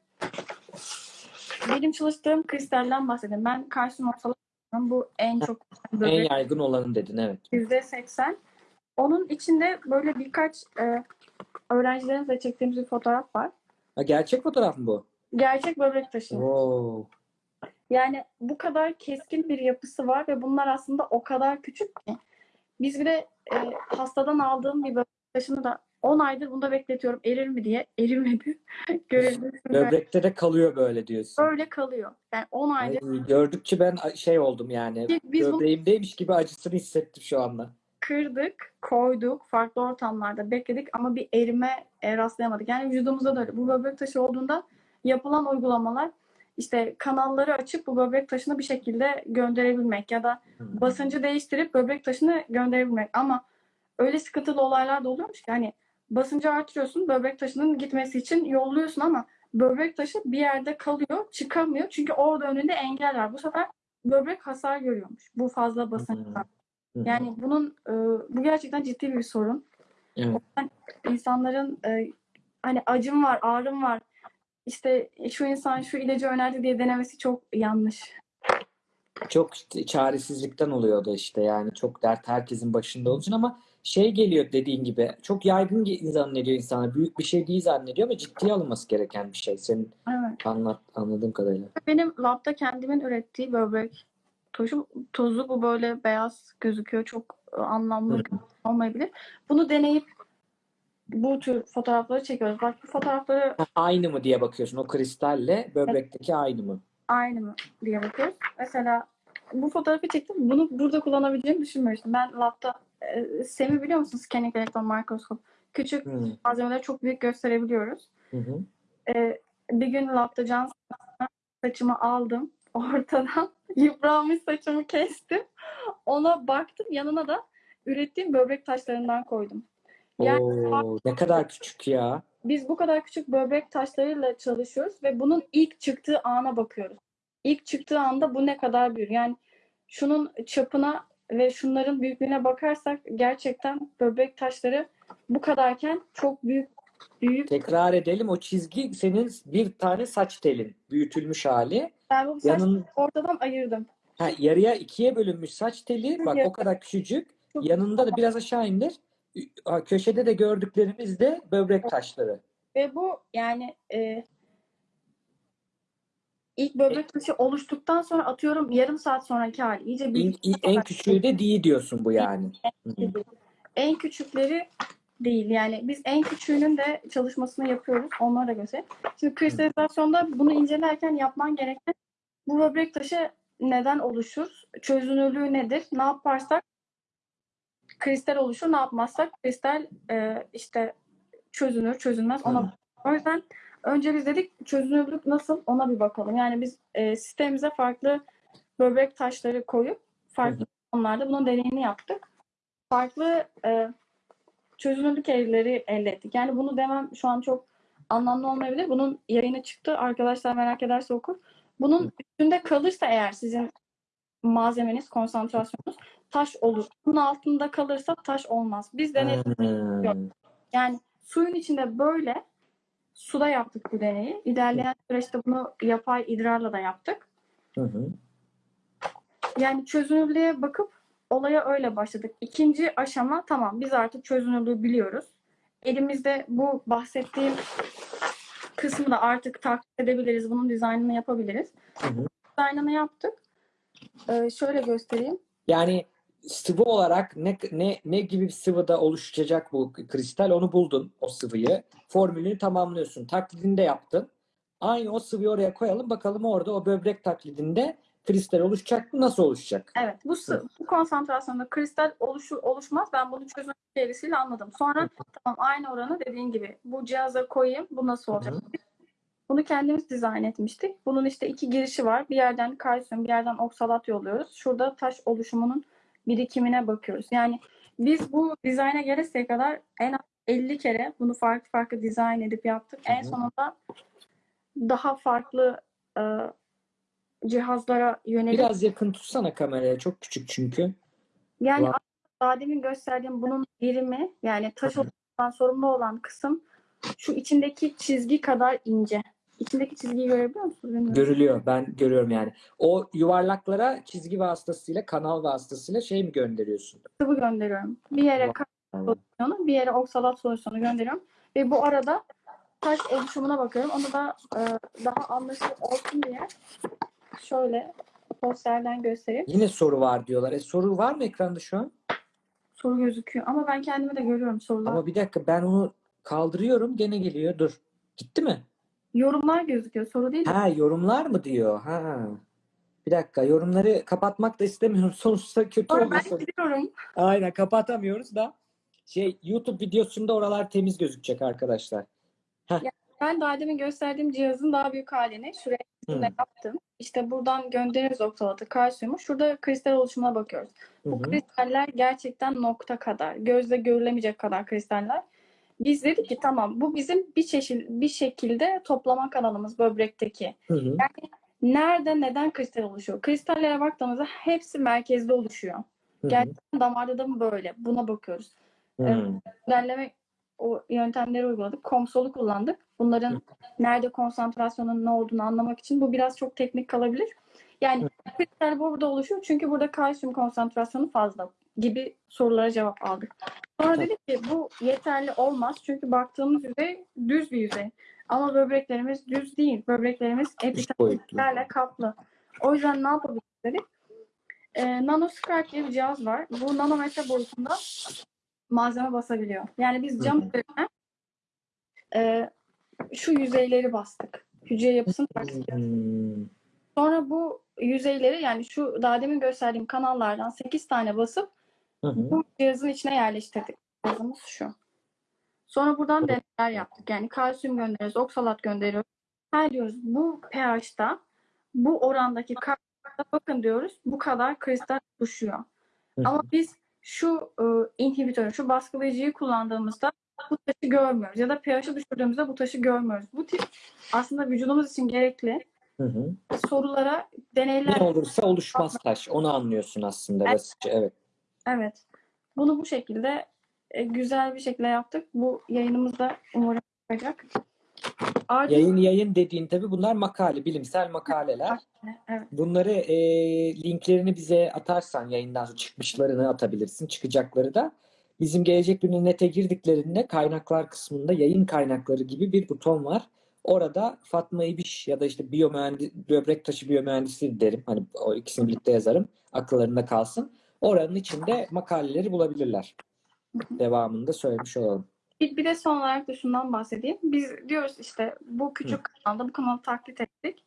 benim çalıştığım kristalden bahsedeyim. Ben Carson ortalığı bu en çok En yaygın olanı dedin evet. yüzde seksen. Onun içinde böyle birkaç e, öğrencilerimizle çektiğimiz bir fotoğraf var. Ha, gerçek fotoğraf mı bu? Gerçek böbrek taşı. Wow. Yani bu kadar keskin bir yapısı var ve bunlar aslında o kadar küçük ki. Biz bir de e, hastadan aldığım bir böbrek taşını da 10 aydır bunda bekletiyorum. Erir mi diye. Erimedi. Böbrekte de kalıyor böyle diyorsun. Öyle kalıyor. Yani 10 Ay, aydır gördükçe ben şey oldum yani. Biz- Böbreğimdeymiş gibi acısını hissettim şu anda. kırdık, koyduk, farklı ortamlarda bekledik ama bir erime e, rastlayamadık. Yani vücudumuzda da öyle. Bu böbrek taşı olduğunda yapılan uygulamalar işte kanalları açıp bu böbrek taşını bir şekilde gönderebilmek ya da Hı. basıncı değiştirip böbrek taşını gönderebilmek. Ama öyle sıkıntılı olaylar da oluyormuş ki hani basıncı artırıyorsun böbrek taşının gitmesi için yolluyorsun ama böbrek taşı bir yerde kalıyor, çıkamıyor. Çünkü orada önünde engel var. Bu sefer böbrek hasar görüyormuş. Bu fazla basınçtan. Yani bunun e, bu gerçekten ciddi bir sorun. Evet. İnsanların e, hani acım var, ağrım var. İşte şu insan şu ilacı önerdi diye denemesi çok yanlış. Çok çaresizlikten oluyor o da işte yani çok dert herkesin başında için ama şey geliyor dediğin gibi çok yaygın zannediyor insanlar. Büyük bir şey değil zannediyor ama ciddiye alınması gereken bir şey. Senin Evet. anlat, anladığım kadarıyla. Benim labda kendimin ürettiği böbrek tozu, tozu bu böyle beyaz gözüküyor. Çok e, anlamlı olmayabilir. Bunu deneyip bu tür fotoğrafları çekiyoruz. Bak bu fotoğrafları Aynı mı diye bakıyorsun. O kristalle böbrekteki aynı mı? aynı mı diye bakıyoruz. Mesela bu fotoğrafı çektim. Bunu burada kullanabileceğimi düşünmemiştim. Ben labda e, SEM'i biliyor musun? Scanning Electron Microscope. Küçük Hı malzemeleri çok büyük gösterebiliyoruz. hı. hı. Ee, bir gün labda can saçımı aldım. Ortadan yıpranmış saçımı kestim. Ona baktım. Yanına da ürettiğim böbrek taşlarından koydum. Yani Oo, ne kadar küçük ya. biz bu kadar küçük böbrek taşlarıyla çalışıyoruz ve bunun ilk çıktığı ana bakıyoruz. İlk çıktığı anda bu ne kadar büyür? Yani şunun çapına ve şunların büyüklüğüne bakarsak gerçekten böbrek taşları bu kadarken çok büyük büyük. Tekrar edelim. O çizgi senin bir tane saç telin. Büyütülmüş hali. Ben bu Yanın ortadan ayırdım. ha, yarıya ikiye bölünmüş saç teli. Bak o kadar küçücük. Yanında da biraz aşağı indir. Köşede de gördüklerimiz de böbrek taşları. Ve bu yani e, ilk böbrek taşı oluştuktan sonra atıyorum yarım saat sonraki hali. İyice En, büyük. en küçüğü de değil diyorsun bu yani. En küçükleri değil. Yani biz en küçüğünün de çalışmasını yapıyoruz. Onlara göstereyim. Şimdi kristalizasyonda bunu incelerken yapman gereken bu böbrek taşı neden oluşur? Çözünürlüğü nedir? Ne yaparsak kristal oluşur. Ne yapmazsak kristal e, işte çözünür, çözülmez. Ona o yüzden önce biz dedik çözünürlük nasıl ona bir bakalım. Yani biz e, sistemimize farklı böbrek taşları koyup farklı konularda bunun deneyini yaptık. Farklı e, çözünürlük eğrileri elde ettik. Yani bunu demem şu an çok anlamlı olmayabilir. Bunun yayını çıktı. Arkadaşlar merak ederse okur. Bunun üstünde kalırsa eğer sizin malzemeniz, konsantrasyonunuz taş olur. Bunun altında kalırsa taş olmaz. Biz denedik. Yani suyun içinde böyle suda yaptık bu deneyi. İlerleyen süreçte bunu yapay idrarla da yaptık. Hı hı. Yani çözünürlüğe bakıp olaya öyle başladık. İkinci aşama tamam biz artık çözünürlüğü biliyoruz. Elimizde bu bahsettiğim kısmı da artık takip edebiliriz. Bunun dizaynını yapabiliriz. Hı hı. Dizaynını yaptık. Ee, şöyle göstereyim. Yani sıvı olarak ne ne ne gibi bir sıvıda oluşacak bu kristal onu buldun o sıvıyı. Formülünü tamamlıyorsun. Taklidini de yaptın. Aynı o sıvıyı oraya koyalım bakalım orada o böbrek taklidinde kristal oluşacak mı? Nasıl oluşacak? Evet, bu, sı- bu konsantrasyonda kristal oluşur oluşmaz. Ben bunu çözüm serisiyle anladım. Sonra tamam aynı oranı dediğin gibi bu cihaza koyayım. Bu nasıl olacak? Hı Bunu kendimiz dizayn etmiştik. Bunun işte iki girişi var. Bir yerden kalsiyum, bir yerden oksalat yolluyoruz. Şurada taş oluşumunun birikimine bakıyoruz. Yani biz bu dizayna geleseye kadar en az 50 kere bunu farklı farklı dizayn edip yaptık. En sonunda daha farklı e, cihazlara yönelik Biraz yakın tutsana kameraya. Çok küçük çünkü. Yani aslında daha demin gösterdiğim bunun birimi yani taş oluşumundan sorumlu olan kısım şu içindeki çizgi kadar ince. İçindeki çizgiyi görebiliyor musunuz? Bilmiyorum. Görülüyor. Ben görüyorum yani. O yuvarlaklara çizgi vasıtasıyla, kanal vasıtasıyla şey mi gönderiyorsun? Sıvı gönderiyorum. Bir yere Tamam. solüsyonu, bir yere oksalat solüsyonu gönderiyorum. Ve bu arada taş oluşumuna bakıyorum. Onu da e, daha anlaşılır olsun diye şöyle posterden göstereyim. Yine soru var diyorlar. E soru var mı ekranda şu an? Soru gözüküyor. Ama ben kendimi de görüyorum sorular. Ama bir dakika ben onu kaldırıyorum gene geliyor. Dur. Gitti mi? Yorumlar gözüküyor. Soru değil de. Ha yorumlar mı diyor? Ha. Bir dakika yorumları kapatmak da istemiyorum. Sonuçta kötü Sonra ben olmasın. gidiyorum. Aynen kapatamıyoruz da. Şey YouTube videosunda oralar temiz gözükecek arkadaşlar. Ben daha demin gösterdiğim cihazın daha büyük halini şuraya de yaptım. İşte buradan göndeririz oksalatı, kalsiyumu. Şurada kristal oluşumuna bakıyoruz. Hı Bu hı. kristaller gerçekten nokta kadar, gözle görülemeyecek kadar kristaller. Biz dedik ki tamam bu bizim bir çeşit bir şekilde toplama kanalımız böbrekteki. Hı hı. Nerede neden kristal oluşuyor? Kristallere baktığımızda hepsi merkezde oluşuyor. Hı hı. Gerçekten damarda da mı böyle? Buna bakıyoruz. Hı. Modelleme o yöntemleri uyguladık. Komsolu kullandık. Bunların nerede konsantrasyonun ne olduğunu anlamak için bu biraz çok teknik kalabilir. Yani kristal burada oluşuyor çünkü burada kalsiyum konsantrasyonu fazla gibi sorulara cevap aldık. Sonra dedik ki bu yeterli olmaz çünkü baktığımız yüzey düz bir yüzey. Ama böbreklerimiz düz değil. Böbreklerimiz epitellerle kaplı. O yüzden ne yapabiliriz dedik. Ee, nanoscribe diye bir cihaz var. Bu nanometre boyutunda malzeme basabiliyor. Yani biz cam üzerine e, şu yüzeyleri bastık. Hücre yapısını bastık. Hmm. Sonra bu yüzeyleri yani şu daha demin gösterdiğim kanallardan 8 tane basıp Hı hı. bu cihazın içine yerleştirdik. Cihazımız şu. Sonra buradan deneyler yaptık. Yani kalsiyum gönderiyoruz, oksalat gönderiyoruz. Her diyoruz bu pH'ta bu orandaki kalsiyumda bakın diyoruz bu kadar kristal oluşuyor. Hı hı. Ama biz şu e, inhibitörü, şu baskılayıcıyı kullandığımızda bu taşı görmüyoruz. Ya da pH'ı düşürdüğümüzde bu taşı görmüyoruz. Bu tip aslında vücudumuz için gerekli Hı hı. sorulara deneyler Ne olursa oluşmaz taş. Onu anlıyorsun aslında basitçe. Evet. Evet. Bunu bu şekilde e, güzel bir şekilde yaptık. Bu yayınımız da umarım çıkacak. Ardından Yayın yayın dediğin tabii bunlar makale, bilimsel makaleler. evet. Bunları e, linklerini bize atarsan yayından sonra çıkmışlarını atabilirsin. Çıkacakları da bizim gelecek günü nete girdiklerinde kaynaklar kısmında yayın kaynakları gibi bir buton var. Orada Fatma İbiş ya da işte biyomühendis, böbrek taşı biyomühendisliği derim. Hani o ikisini birlikte yazarım. Akıllarında kalsın. Oranın içinde makaleleri bulabilirler. Devamında söylemiş olalım. Bir, bir de son olarak da şundan bahsedeyim. Biz diyoruz işte bu küçük kanalda bu kanalı taklit ettik.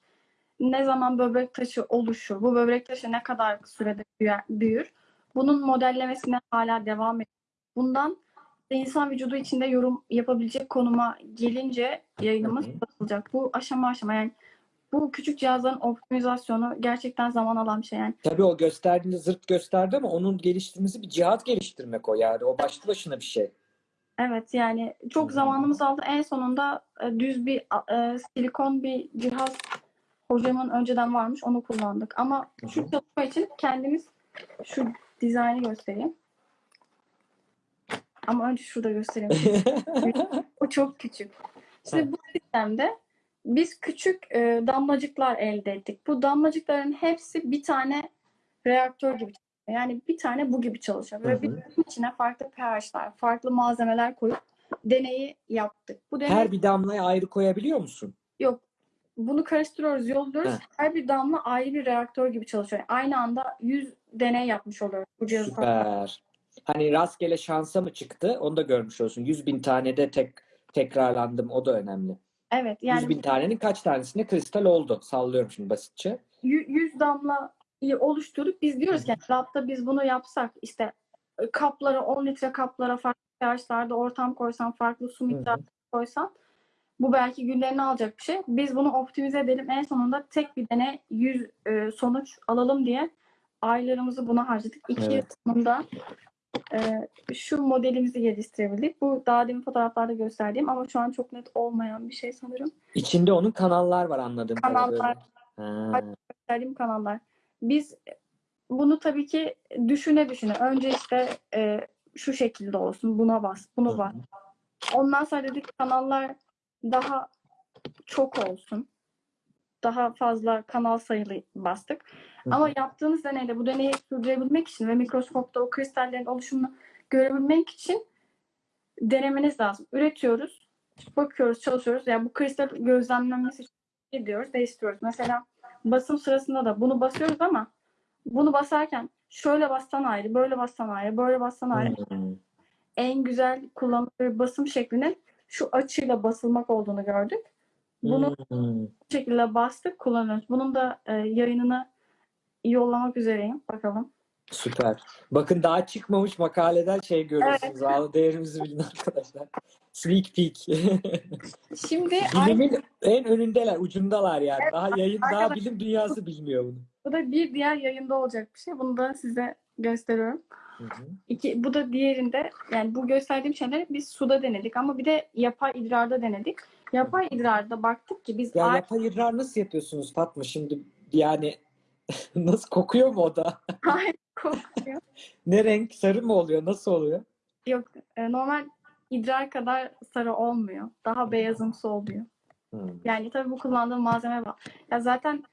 Ne zaman böbrek taşı oluşur? Bu böbrek taşı ne kadar sürede büyür? Bunun modellemesine hala devam ediyor. Bundan insan vücudu içinde yorum yapabilecek konuma gelince yayınımız Hı hı. basılacak. Bu aşama aşama yani bu küçük cihazların optimizasyonu gerçekten zaman alan bir şey. Yani Tabii o gösterdiğinde zırt gösterdi ama onun geliştirmesi bir cihaz geliştirmek o yani. O başlı başına bir şey. Evet yani çok Hı. zamanımız aldı. En sonunda e, düz bir e, silikon bir cihaz hocamın önceden varmış onu kullandık. Ama Hı şu çalışma için kendimiz şu dizaynı göstereyim. Ama önce şurada göstereyim. O çok küçük. Şimdi bu sistemde biz küçük e, damlacıklar elde ettik. Bu damlacıkların hepsi bir tane reaktör gibi çalışıyor. Yani bir tane bu gibi çalışıyor. Ve bunun içine farklı pH'lar, farklı malzemeler koyup deneyi yaptık. Bu deney Her bir damlaya ayrı koyabiliyor musun? yok. Bunu karıştırıyoruz, yolluyoruz. Heh. Her bir damla ayrı bir reaktör gibi çalışıyor. Aynı anda 100 deney yapmış oluyoruz bu cihazı. Süper. Hani rastgele şansa mı çıktı? Onu da görmüş olsun. 100 bin tane de tek tekrarlandım. O da önemli. Evet 100 yani bin tanenin kaç tanesinde kristal oldu? Sallıyorum şimdi basitçe. yü- 100 damlayı oluşturup biz diyoruz ki labda biz bunu yapsak işte e, kaplara 10 litre kaplara farklı pH'larda ortam koysan farklı su miktarı koysan bu belki günlerini alacak bir şey. Biz bunu optimize edelim. En sonunda tek bir deney 100 e, sonuç alalım diye aylarımızı buna harcadık. İki yıl Evet. sonunda e, şu modelimizi geliştirebildik. Bu daha demin fotoğraflarda gösterdiğim ama şu an çok net olmayan bir şey sanırım. İçinde onun kanallar var anladığım Kanallar. gösterdiğim kanallar. Biz bunu tabii ki düşüne düşüne. Önce işte e, şu şekilde olsun. Buna bas, bunu bas. Ondan sonra dedik kanallar daha çok olsun. Daha fazla kanal sayılı bastık. Hı. Ama yaptığınız deneyde bu deneyi sürdürebilmek için ve mikroskopta o kristallerin oluşumunu görebilmek için denemeniz lazım. Üretiyoruz, bakıyoruz, çalışıyoruz. Yani bu kristal gözlemlenmesi için gidiyoruz, değiştiriyoruz. Mesela basım sırasında da bunu basıyoruz ama bunu basarken şöyle bassan ayrı, böyle bassan ayrı, böyle bassan ayrı. Hmm. En güzel kullanılan basım şeklinin şu açıyla basılmak olduğunu gördük. Bunu Hmm. bu şekilde bastık, kullanıyoruz. Bunun da e, yayınını yollamak üzereyim. Bakalım. Süper. Bakın daha çıkmamış makaleden şey görüyorsunuz. Ağlı değerimizi bilin arkadaşlar. Sneak peek. Şimdi aynı, Bilimin en önündeler, ucundalar yani. Daha yayın, daha arkadaşlar. bilim dünyası bilmiyor bunu. bu da bir diğer yayında olacak bir şey. Bunu da size gösteriyorum. Hı hı. İki, bu da diğerinde yani bu gösterdiğim şeyleri biz suda denedik ama bir de yapay idrarda denedik. Yapay idrarda baktık ki biz Ya ay- yapay idrar nasıl yapıyorsunuz Fatma şimdi? Yani nasıl kokuyor mu o da? Hayır, kokuyor. Ne renk? Sarı mı oluyor? Nasıl oluyor? Yok e, normal idrar kadar sarı olmuyor. Daha beyazımsı oluyor. Hmm. Yani tabii bu kullandığım malzeme var. Ya zaten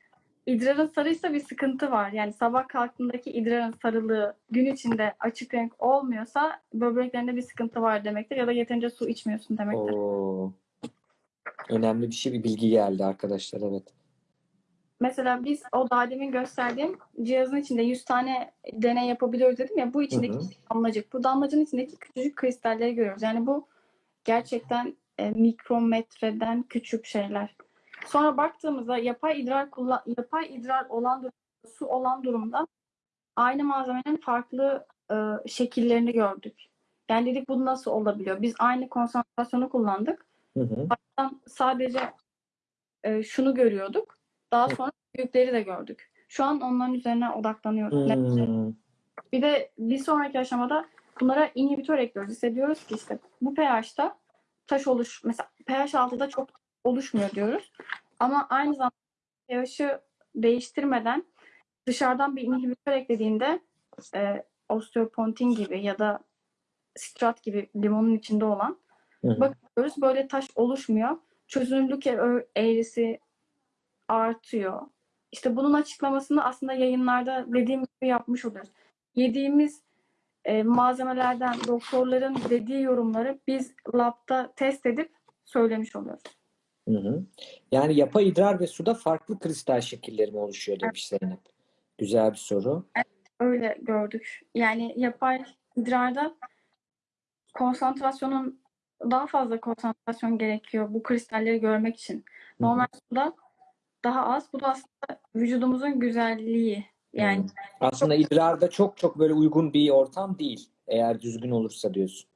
idrarın sarıysa bir sıkıntı var. Yani sabah kalktığındaki idrarın sarılığı gün içinde açık renk olmuyorsa böbreklerinde bir sıkıntı var demektir. Ya da yeterince su içmiyorsun demektir. Oo. Önemli bir şey, bir bilgi geldi arkadaşlar. Evet. Mesela biz o daha demin gösterdiğim cihazın içinde 100 tane deney yapabiliyoruz dedim ya bu içindeki Hı hı. damlacık. Bu damlacığın içindeki küçücük kristalleri görüyoruz. Yani bu gerçekten e, mikrometreden küçük şeyler. Sonra baktığımızda yapay idrar kullan yapay idrar olan durumda, su olan durumda aynı malzemenin farklı e, şekillerini gördük. Yani dedik bu nasıl olabiliyor? Biz aynı konsantrasyonu kullandık. Hı hı. Sadece e, şunu görüyorduk. Daha sonra büyükleri de gördük. Şu an onların üzerine odaklanıyoruz. Hmm. Bir de bir sonraki aşamada bunlara inhibitör ekliyoruz. Hissediyoruz ki işte bu pH'ta taş oluş mesela pH 6'da çok oluşmuyor diyoruz. Ama aynı zamanda pH'ı değiştirmeden dışarıdan bir inhibitör eklediğinde e, osteopontin gibi ya da strat gibi limonun içinde olan Hı bakıyoruz böyle taş oluşmuyor. Çözünürlük eğrisi artıyor. İşte bunun açıklamasını aslında yayınlarda dediğim gibi yapmış oluyoruz. Yediğimiz e, malzemelerden doktorların dediği yorumları biz labda test edip söylemiş oluyoruz. Hı hı. Yani yapay idrar ve suda farklı kristal şekilleri mi oluşuyor demiş Zeynep. Güzel bir soru. Öyle gördük. Yani yapay idrarda konsantrasyonun daha fazla konsantrasyon gerekiyor bu kristalleri görmek için. Normal suda daha az. Bu da aslında vücudumuzun güzelliği. Yani Hmm. Aslında idrarda çok çok böyle uygun bir ortam değil. Eğer düzgün olursa diyorsun.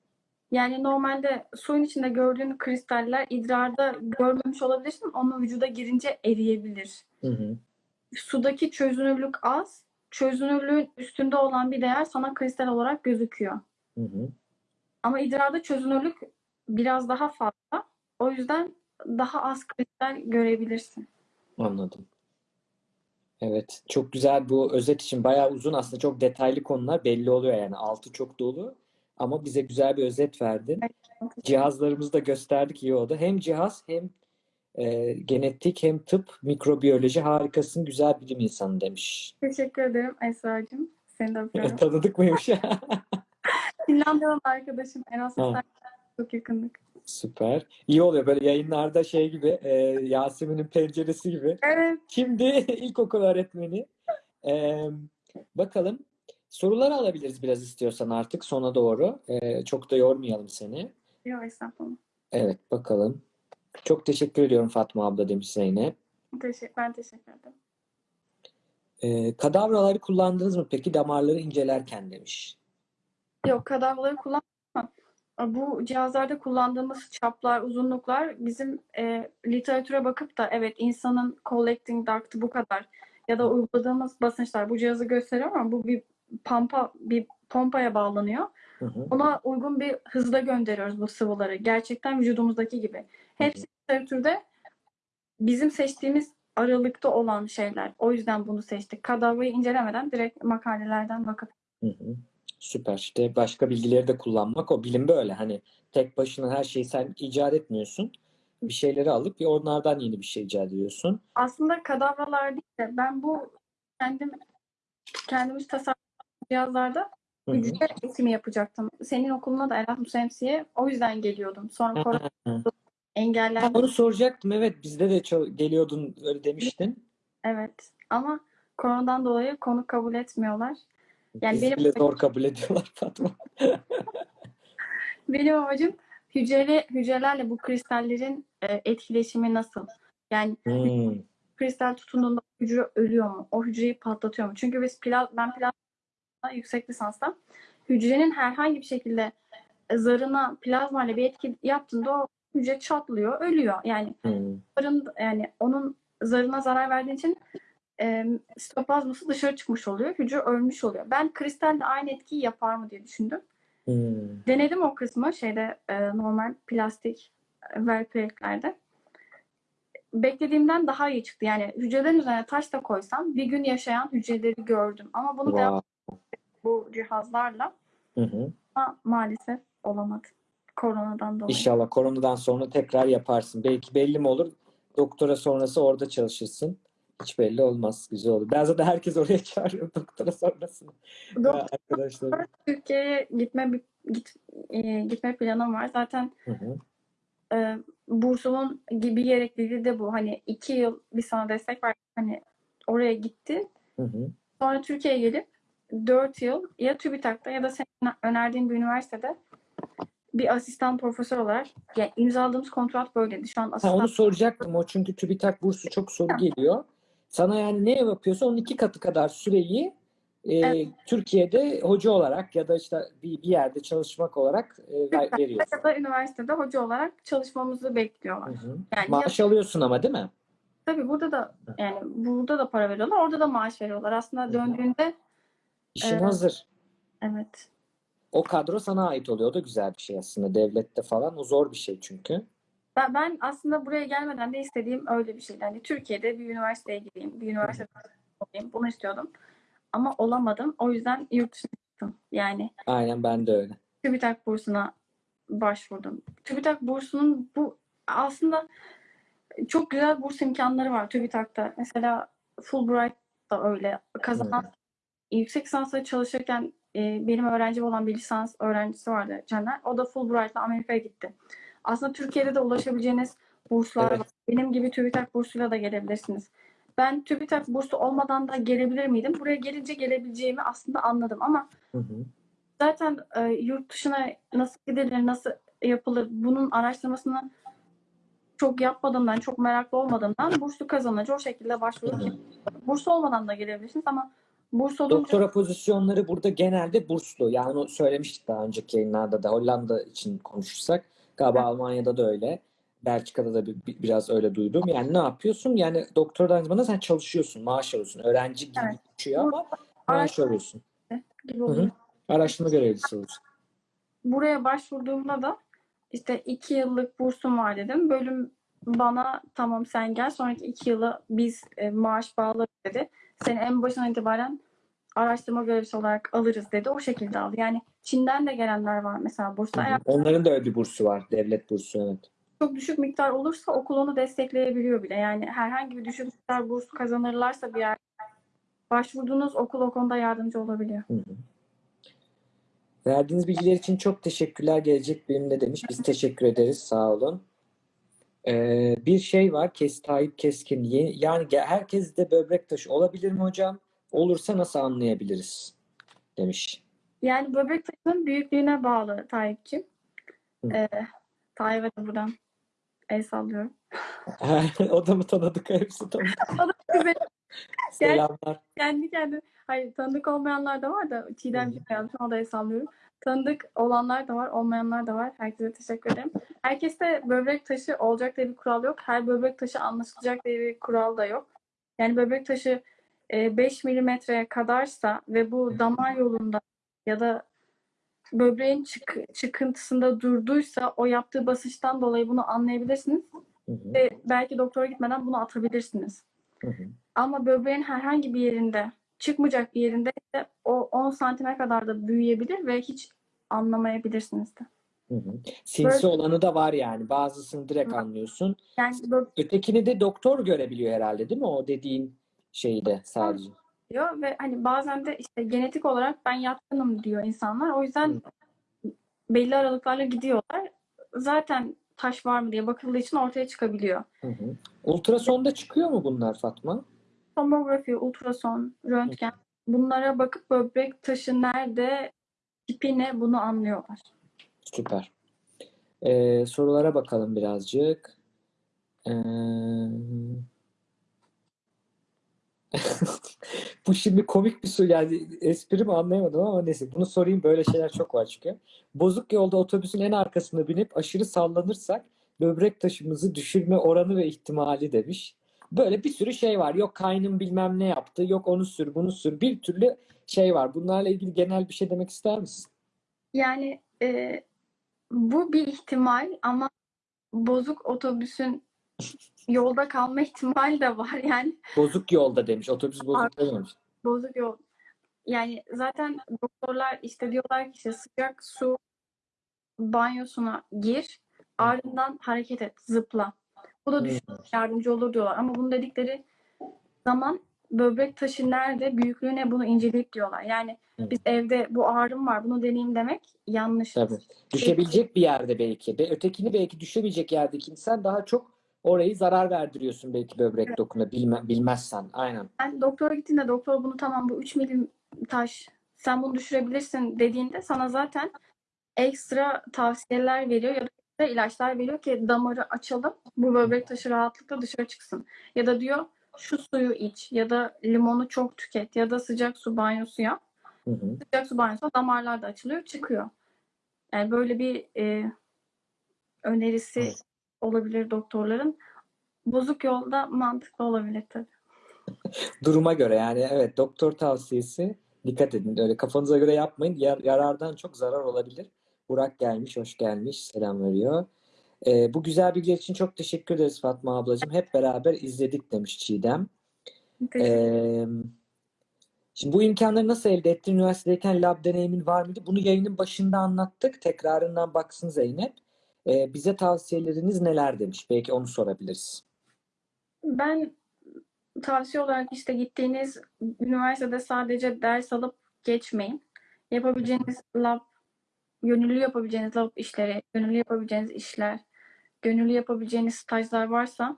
yani normalde suyun içinde gördüğün kristaller idrarda görmemiş olabilirsin. Onun vücuda girince eriyebilir. Hı hı. Sudaki çözünürlük az. Çözünürlüğün üstünde olan bir değer sana kristal olarak gözüküyor. Hı hı. Ama idrarda çözünürlük biraz daha fazla. O yüzden daha az kristal görebilirsin. Anladım. Evet, çok güzel bu özet için bayağı uzun aslında çok detaylı konular belli oluyor yani altı çok dolu ama bize güzel bir özet verdin. Cihazlarımızı da gösterdik iyi oldu. Hem cihaz hem e, genetik hem tıp mikrobiyoloji harikasın güzel bilim insanı demiş. Teşekkür ederim Esra'cığım. Seni de öpüyorum. Tanıdık mıymış? Finlandiyalı arkadaşım Erasmus'tan çok yakındık. Süper. İyi oluyor böyle yayınlarda şey gibi e, Yasemin'in penceresi gibi. Evet. Şimdi ilkokul öğretmeni. Ee, bakalım. Soruları alabiliriz biraz istiyorsan artık sona doğru. Ee, çok da yormayalım seni. Yok estağfurullah. Evet bakalım. Çok teşekkür ediyorum Fatma abla demiş Zeynep. Teşekkür, ben teşekkür ederim. Ee, kadavraları kullandınız mı peki damarları incelerken demiş. Yok kadavraları ama bu cihazlarda kullandığımız çaplar, uzunluklar bizim e, literatüre bakıp da evet insanın collecting duct'ı bu kadar ya da uyguladığımız basınçlar bu cihazı gösteriyor ama bu bir pampa bir pompaya bağlanıyor. Hı hı. Ona uygun bir hızda gönderiyoruz bu sıvıları. Gerçekten vücudumuzdaki gibi. Hepsi literatürde bizim seçtiğimiz aralıkta olan şeyler. O yüzden bunu seçtik. Kadavrayı incelemeden direkt makalelerden bakıp Hı hı. Süper. İşte başka bilgileri de kullanmak o bilim böyle hani tek başına her şeyi sen icat etmiyorsun. Bir şeyleri alıp bir onlardan yeni bir şey icat ediyorsun. aslında kadavralar değil de ben bu kendim kendimiz tasarladığımız cihazlarda hücre eğitimi yapacaktım. Senin okuluna da Erasmus MC'ye o yüzden geliyordum. Sonra korona. Ha, engellendi. onu soracaktım. Evet bizde de ço- geliyordun öyle demiştin. Evet. Ama koronadan dolayı konuk kabul etmiyorlar. Yani Bizi benim bile zor kabul ediyorlar Fatma. benim amacım hücreli hücrelerle bu kristallerin e, etkileşimi nasıl? Yani Hmm. kristal tutunduğunda hücre ölüyor mu? O hücreyi patlatıyor mu? Çünkü biz pla ben plazma yüksek lisansta hücrenin herhangi bir şekilde zarına plazma ile bir etki yaptığında o hücre çatlıyor, ölüyor. Yani Hmm. zarın yani onun zarına zarar verdiğin için e, sitoplazması dışarı çıkmış oluyor. Hücre ölmüş oluyor. Ben kristalle aynı etkiyi yapar mı diye düşündüm. Hmm. Denedim o kısmı şeyde e, normal plastik e, verpeklerde. Beklediğimden daha iyi çıktı. Yani hücrelerin üzerine taş da koysam bir gün yaşayan hücreleri gördüm. Ama bunu devam Wow. bu cihazlarla Hı hı. ama maalesef olamadı. Koronadan dolayı. İnşallah koronadan sonra tekrar yaparsın. Belki belli mi olur? Doktora sonrası orada çalışırsın. Hiç belli olmaz. Güzel olur. Ben zaten herkes oraya çağırıyor doktora sonrasını. Doktor Arkadaşlar. Türkiye'ye gitme git, e, gitme planım var. Zaten Hı hı. e, bursumun gibi gerekliliği de bu. Hani iki yıl bir sana destek var. Hani oraya gitti. Hı hı. Sonra Türkiye'ye gelip 4 yıl ya TÜBİTAK'ta ya da senin önerdiğin bir üniversitede bir asistan profesör olarak yani imzaladığımız kontrat böyleydi. Şu an Ha, asistan onu soracaktım. O çünkü TÜBİTAK bursu çok soru geliyor. Sana yani ne yapıyorsa onun iki katı kadar süreyi e, Evet. Türkiye'de hoca olarak ya da işte bir, bir yerde çalışmak olarak e, ver- TÜBİTAK'ta veriyorsun. ya da üniversitede hoca olarak çalışmamızı bekliyorlar. Hı hı. Yani ya, Maaş alıyorsun ama değil mi? tabii burada da yani burada da para veriyorlar, orada da maaş veriyorlar. Aslında döndüğünde İşin Evet. hazır. evet. O kadro sana ait oluyor. O da güzel bir şey aslında. Devlette falan. O zor bir şey çünkü. Ben, ben aslında buraya gelmeden de istediğim öyle bir şeydi. Hani Türkiye'de bir üniversiteye gideyim, bir üniversitede olayım. Bunu istiyordum. Ama olamadım. O yüzden yurt dışına çıktım. Yani Aynen ben de öyle. TÜBİTAK bursuna başvurdum. TÜBİTAK bursunun bu aslında çok güzel burs imkanları var TÜBİTAK'ta. Mesela Fulbright da öyle. Kazanan yüksek lisansla çalışırken e, benim öğrencim olan bir lisans öğrencisi vardı Caner. O da Fulbright'la Amerika'ya gitti. Aslında Türkiye'de de ulaşabileceğiniz burslar Evet. var. Benim gibi TÜBİTAK bursuyla da gelebilirsiniz. Ben TÜBİTAK bursu olmadan da gelebilir miydim? Buraya gelince gelebileceğimi aslında anladım ama Hı hı. zaten e, yurt dışına nasıl gidilir, nasıl yapılır bunun araştırmasını çok yapmadığımdan, çok meraklı olmadığımdan burslu kazanınca o şekilde başvurdum. Burs olmadan da gelebilirsiniz ama burs olunca Doktora pozisyonları burada genelde burslu. Yani onu söylemiştik daha önceki yayınlarda da Hollanda için konuşursak. Galiba Almanya'da da öyle. Belçika'da da bir, bir- biraz öyle duydum. Yani ne yapıyorsun? Yani doktora aynı zamanda sen çalışıyorsun, maaş alıyorsun. Öğrenci gibi Evet. geçiyor ama maaş alıyorsun. gibi Hı hı. Araştırma görevlisi oluyorsun. Buraya başvurduğumda da işte iki yıllık bursum var dedim. Bölüm bana tamam sen gel sonraki iki yılı biz e, maaş bağlarız dedi. Seni en başından itibaren araştırma görevlisi olarak alırız dedi. O şekilde aldı. Yani Çin'den de gelenler var mesela hı. Eğer Onların da öyle bir bursu var. Devlet bursu evet. çok düşük miktar olursa okul onu destekleyebiliyor bile. Yani herhangi bir düşük miktar burs kazanırlarsa bir yer başvurduğunuz okul o konuda yardımcı olabiliyor. Hı hı. Verdiğiniz bilgiler için çok teşekkürler. Gelecek Bilim'de demiş. Biz teşekkür ederiz. Sağ olun. Ee, bir şey var. Kes, Tayyip Keskin. Ye- Yani ge- herkes de böbrek taşı olabilir mi hocam? Olursa nasıl anlayabiliriz? Demiş. Yani böbrek taşının büyüklüğüne bağlı Tayyip'ciğim. Ee, Tayyip'e de buradan el sallıyorum. o da mı tanıdık? Hepsi tanıdık. Selamlar. Kendi kendine, hayır tanıdık olmayanlar da var da Çiğdemciğim yazmış ona da el sallıyorum. Tanıdık olanlar da var, olmayanlar da var. Herkese teşekkür ederim. Herkeste böbrek taşı olacak diye bir kural yok. Her böbrek taşı anlaşılacak diye bir kural da yok. Yani böbrek taşı 5 milimetreye kadarsa ve bu damar yolunda ya da böbreğin çık- çıkıntısında durduysa o yaptığı basınçtan dolayı bunu anlayabilirsiniz Hı hı, ve belki doktora gitmeden bunu atabilirsiniz. hı hı. Ama böbreğin herhangi bir yerinde, çıkmayacak bir yerinde ise o 10 santime kadar da büyüyebilir ve hiç anlamayabilirsiniz de. Hı hı. Sinsi Böyle- olanı da var yani. Bazısını direkt Var. anlıyorsun. Yani Ötekini de doktor görebiliyor herhalde değil mi? O dediğin şeyi de sadece. diyor ve hani bazen de işte genetik olarak ben yatkınım diyor insanlar. O yüzden belli aralıklarla gidiyorlar. Zaten taş var mı diye bakıldığı için ortaya çıkabiliyor. Hı hı. Ultrasonda çıkıyor mu bunlar Fatma? Tomografi, ultrason, röntgen bunlara bakıp böbrek taşı nerede, tipi ne bunu anlıyorlar. Süper. Ee, sorulara bakalım birazcık. Ee, Bu şimdi komik bir soru yani espri mi anlayamadım ama neyse bunu sorayım böyle şeyler çok var çünkü. Bozuk yolda otobüsün en arkasına binip aşırı sallanırsak böbrek taşımızı düşürme oranı ve ihtimali demiş. Böyle bir sürü şey var. Yok kaynım bilmem ne yaptı. Yok onu sür bunu sür. Bir türlü şey var. Bunlarla ilgili genel bir şey demek ister misin? Yani e, bu bir ihtimal ama bozuk otobüsün yolda kalma ihtimali de var. Yani Bozuk yolda demiş. Otobüs bozuk dememiş. bozuk yol. Yani zaten doktorlar işte diyorlar ki işte sıcak su banyosuna gir, ardından hareket et, zıpla. Bu da düşün yardımcı olur diyorlar. Ama bunu dedikleri zaman böbrek taşı nerede, büyüklüğü ne bunu inceleyip diyorlar. Yani Hı. biz evde bu ağrım var, bunu deneyeyim demek yanlış. Tabii. Düşebilecek bir yerde belki. Ve ötekini belki düşemeyecek yerdeki insan daha çok orayı zarar verdiriyorsun belki böbrek dokuna bilme, bilmezsen. Aynen. Ben doktora gittiğinde doktor bunu tamam bu 3 milim taş sen bunu düşürebilirsin dediğinde sana zaten ekstra tavsiyeler veriyor ya da ilaçlar veriyor ki damarı açalım bu böbrek taşı rahatlıkla dışarı çıksın. Ya da diyor şu suyu iç ya da limonu çok tüket ya da sıcak su banyosu yap. Hı hı. Sıcak su banyosu damarlar da açılıyor çıkıyor. Yani böyle bir e, önerisi Evet. Olabilir doktorların. Bozuk yolda mantıklı olabilir tabii. Duruma göre yani evet doktor tavsiyesi dikkat edin. Öyle kafanıza göre yapmayın. Yar- yarardan çok zarar olabilir. Burak gelmiş, hoş gelmiş. Selam veriyor. Ee, bu güzel bilgiler için çok teşekkür ederiz Fatma ablacığım. Hep beraber izledik demiş Çiğdem. Ee, şimdi bu imkanları nasıl elde ettin? Üniversitedeyken lab deneyimin var mıydı? Bunu yayının başında anlattık. Tekrarından baksın Zeynep. Ee, bize tavsiyeleriniz neler demiş? Belki onu sorabiliriz. Ben tavsiye olarak işte gittiğiniz üniversitede sadece ders alıp geçmeyin. Yapabileceğiniz lab, gönüllü yapabileceğiniz lab işleri, gönüllü yapabileceğiniz işler, gönüllü yapabileceğiniz stajlar varsa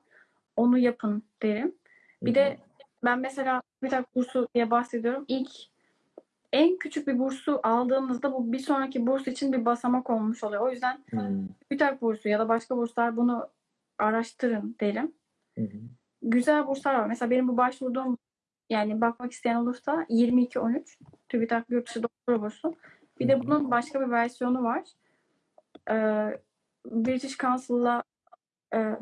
onu yapın derim. Bir de ben mesela TÜBİTAK bursu diye bahsediyorum. İlk en küçük bir bursu aldığınızda bu bir sonraki burs için bir basamak olmuş oluyor. O yüzden Hmm, TÜBİTAK bursu ya da başka burslar bunu araştırın derim. hı, güzel burslar var. Mesela benim bu başvurduğum yani bakmak isteyen olursa 22-13 TÜBİTAK Yurtdışı Doktora Bursu. Bir de bunun başka bir versiyonu var. Ee, British Council'la e,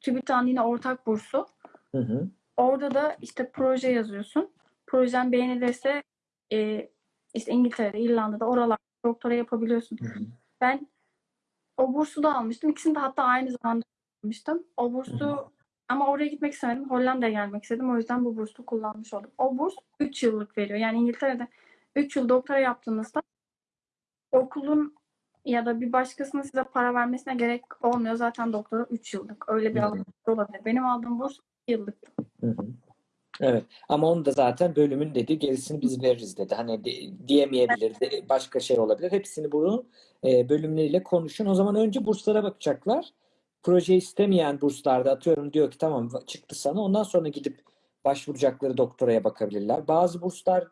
TÜBİTAK'ın yine ortak bursu. hı hı. Orada da işte proje yazıyorsun. Projen beğenilirse e, işte İngiltere'de, İrlanda'da oralarda doktora yapabiliyorsun. Hı hı. Ben o bursu da almıştım. İkisini de hatta aynı zamanda almıştım. O bursu ama oraya gitmek istemedim. Hollanda'ya gelmek istedim. O yüzden bu bursu kullanmış oldum. O burs 3 yıllık veriyor. Yani İngiltere'de 3 yıl doktora yaptığınızda okulun ya da bir başkasının size para vermesine gerek olmuyor. Zaten doktora 3 yıllık. Öyle bir Hı hı. avantaj olabilir. Benim aldığım burs 2 yıllıktı. Hı hı. Evet ama onu da zaten bölümün dedi gerisini biz veririz dedi. Hani de- diyemeyebilir, de- başka şey olabilir. Hepsini bunu e, bölümleriyle konuşun. O zaman önce burslara bakacaklar. Proje istemeyen burslarda atıyorum diyor ki tamam çıktı sana. Ondan sonra gidip başvuracakları doktoraya bakabilirler. Bazı burslar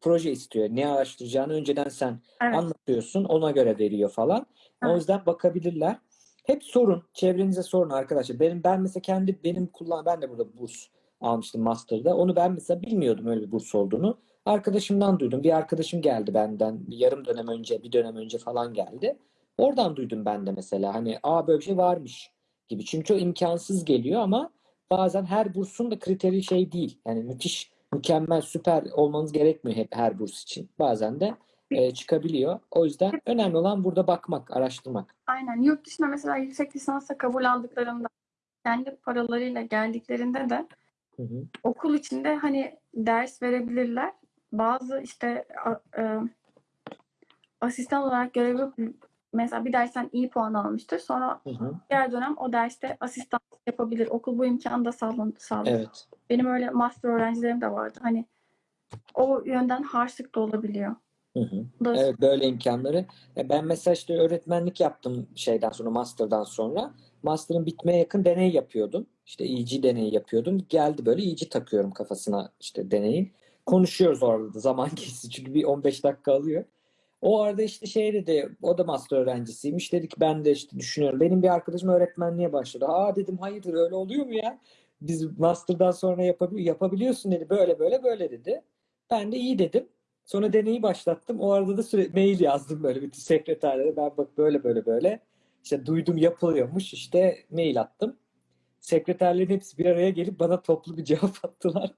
proje istiyor. Ne araştıracağını önceden sen Evet. anlatıyorsun. Ona göre veriyor falan. O Evet. yüzden bakabilirler. Hep sorun. Çevrenize sorun arkadaşlar. Benim ben mesela kendi benim kullan ben de burada burs almıştım master'da. Onu ben mesela bilmiyordum öyle bir burs olduğunu. Arkadaşımdan duydum. Bir arkadaşım geldi benden. Bir yarım dönem önce, bir dönem önce falan geldi. Oradan duydum ben de mesela. Hani aa böyle bir şey varmış gibi. Çünkü çok imkansız geliyor ama bazen her bursun da kriteri şey değil. Yani müthiş, mükemmel, süper olmanız gerekmiyor hep her burs için. Bazen de e, çıkabiliyor. O yüzden önemli olan burada bakmak, araştırmak. Aynen. Yurt dışına mesela yüksek lisansa kabul aldıklarında kendi paralarıyla geldiklerinde de Hı hı. okul içinde hani ders verebilirler. Bazı işte e, asistan olarak görev yok. Mesela bir dersten iyi puan almıştır. Sonra Hı hı. diğer dönem o derste asistan yapabilir. Okul bu imkanı da sağlıyor. Evet. Benim öyle master öğrencilerim de vardı. Hani o yönden harçlık da olabiliyor. Hı hı. Evet böyle imkanları. E, Ben mesela işte öğretmenlik yaptım şeyden sonra, master'dan sonra. Master'ın bitmeye yakın deney yapıyordum. İşte EG deneyi yapıyordum. Geldi böyle EG takıyorum kafasına işte deneyin. Konuşuyoruz orada da zaman geçti çünkü bir 15 dakika alıyor. O arada işte şey dedi, o da master öğrencisiymiş. Dedi ki ben de işte düşünüyorum. Benim bir arkadaşım öğretmenliğe başladı. Aa dedim hayırdır öyle oluyor mu ya? Biz master'dan sonra yapabili yapabiliyorsun dedi. Böyle böyle böyle dedi. Ben de iyi dedim. Sonra deneyi başlattım. O arada da sürekli mail yazdım böyle bütün sekreterlere. Ben bak böyle böyle böyle. İşte duydum yapılıyormuş. İşte mail attım. Sekreterlerin hepsi bir araya gelip bana toplu bir cevap attılar.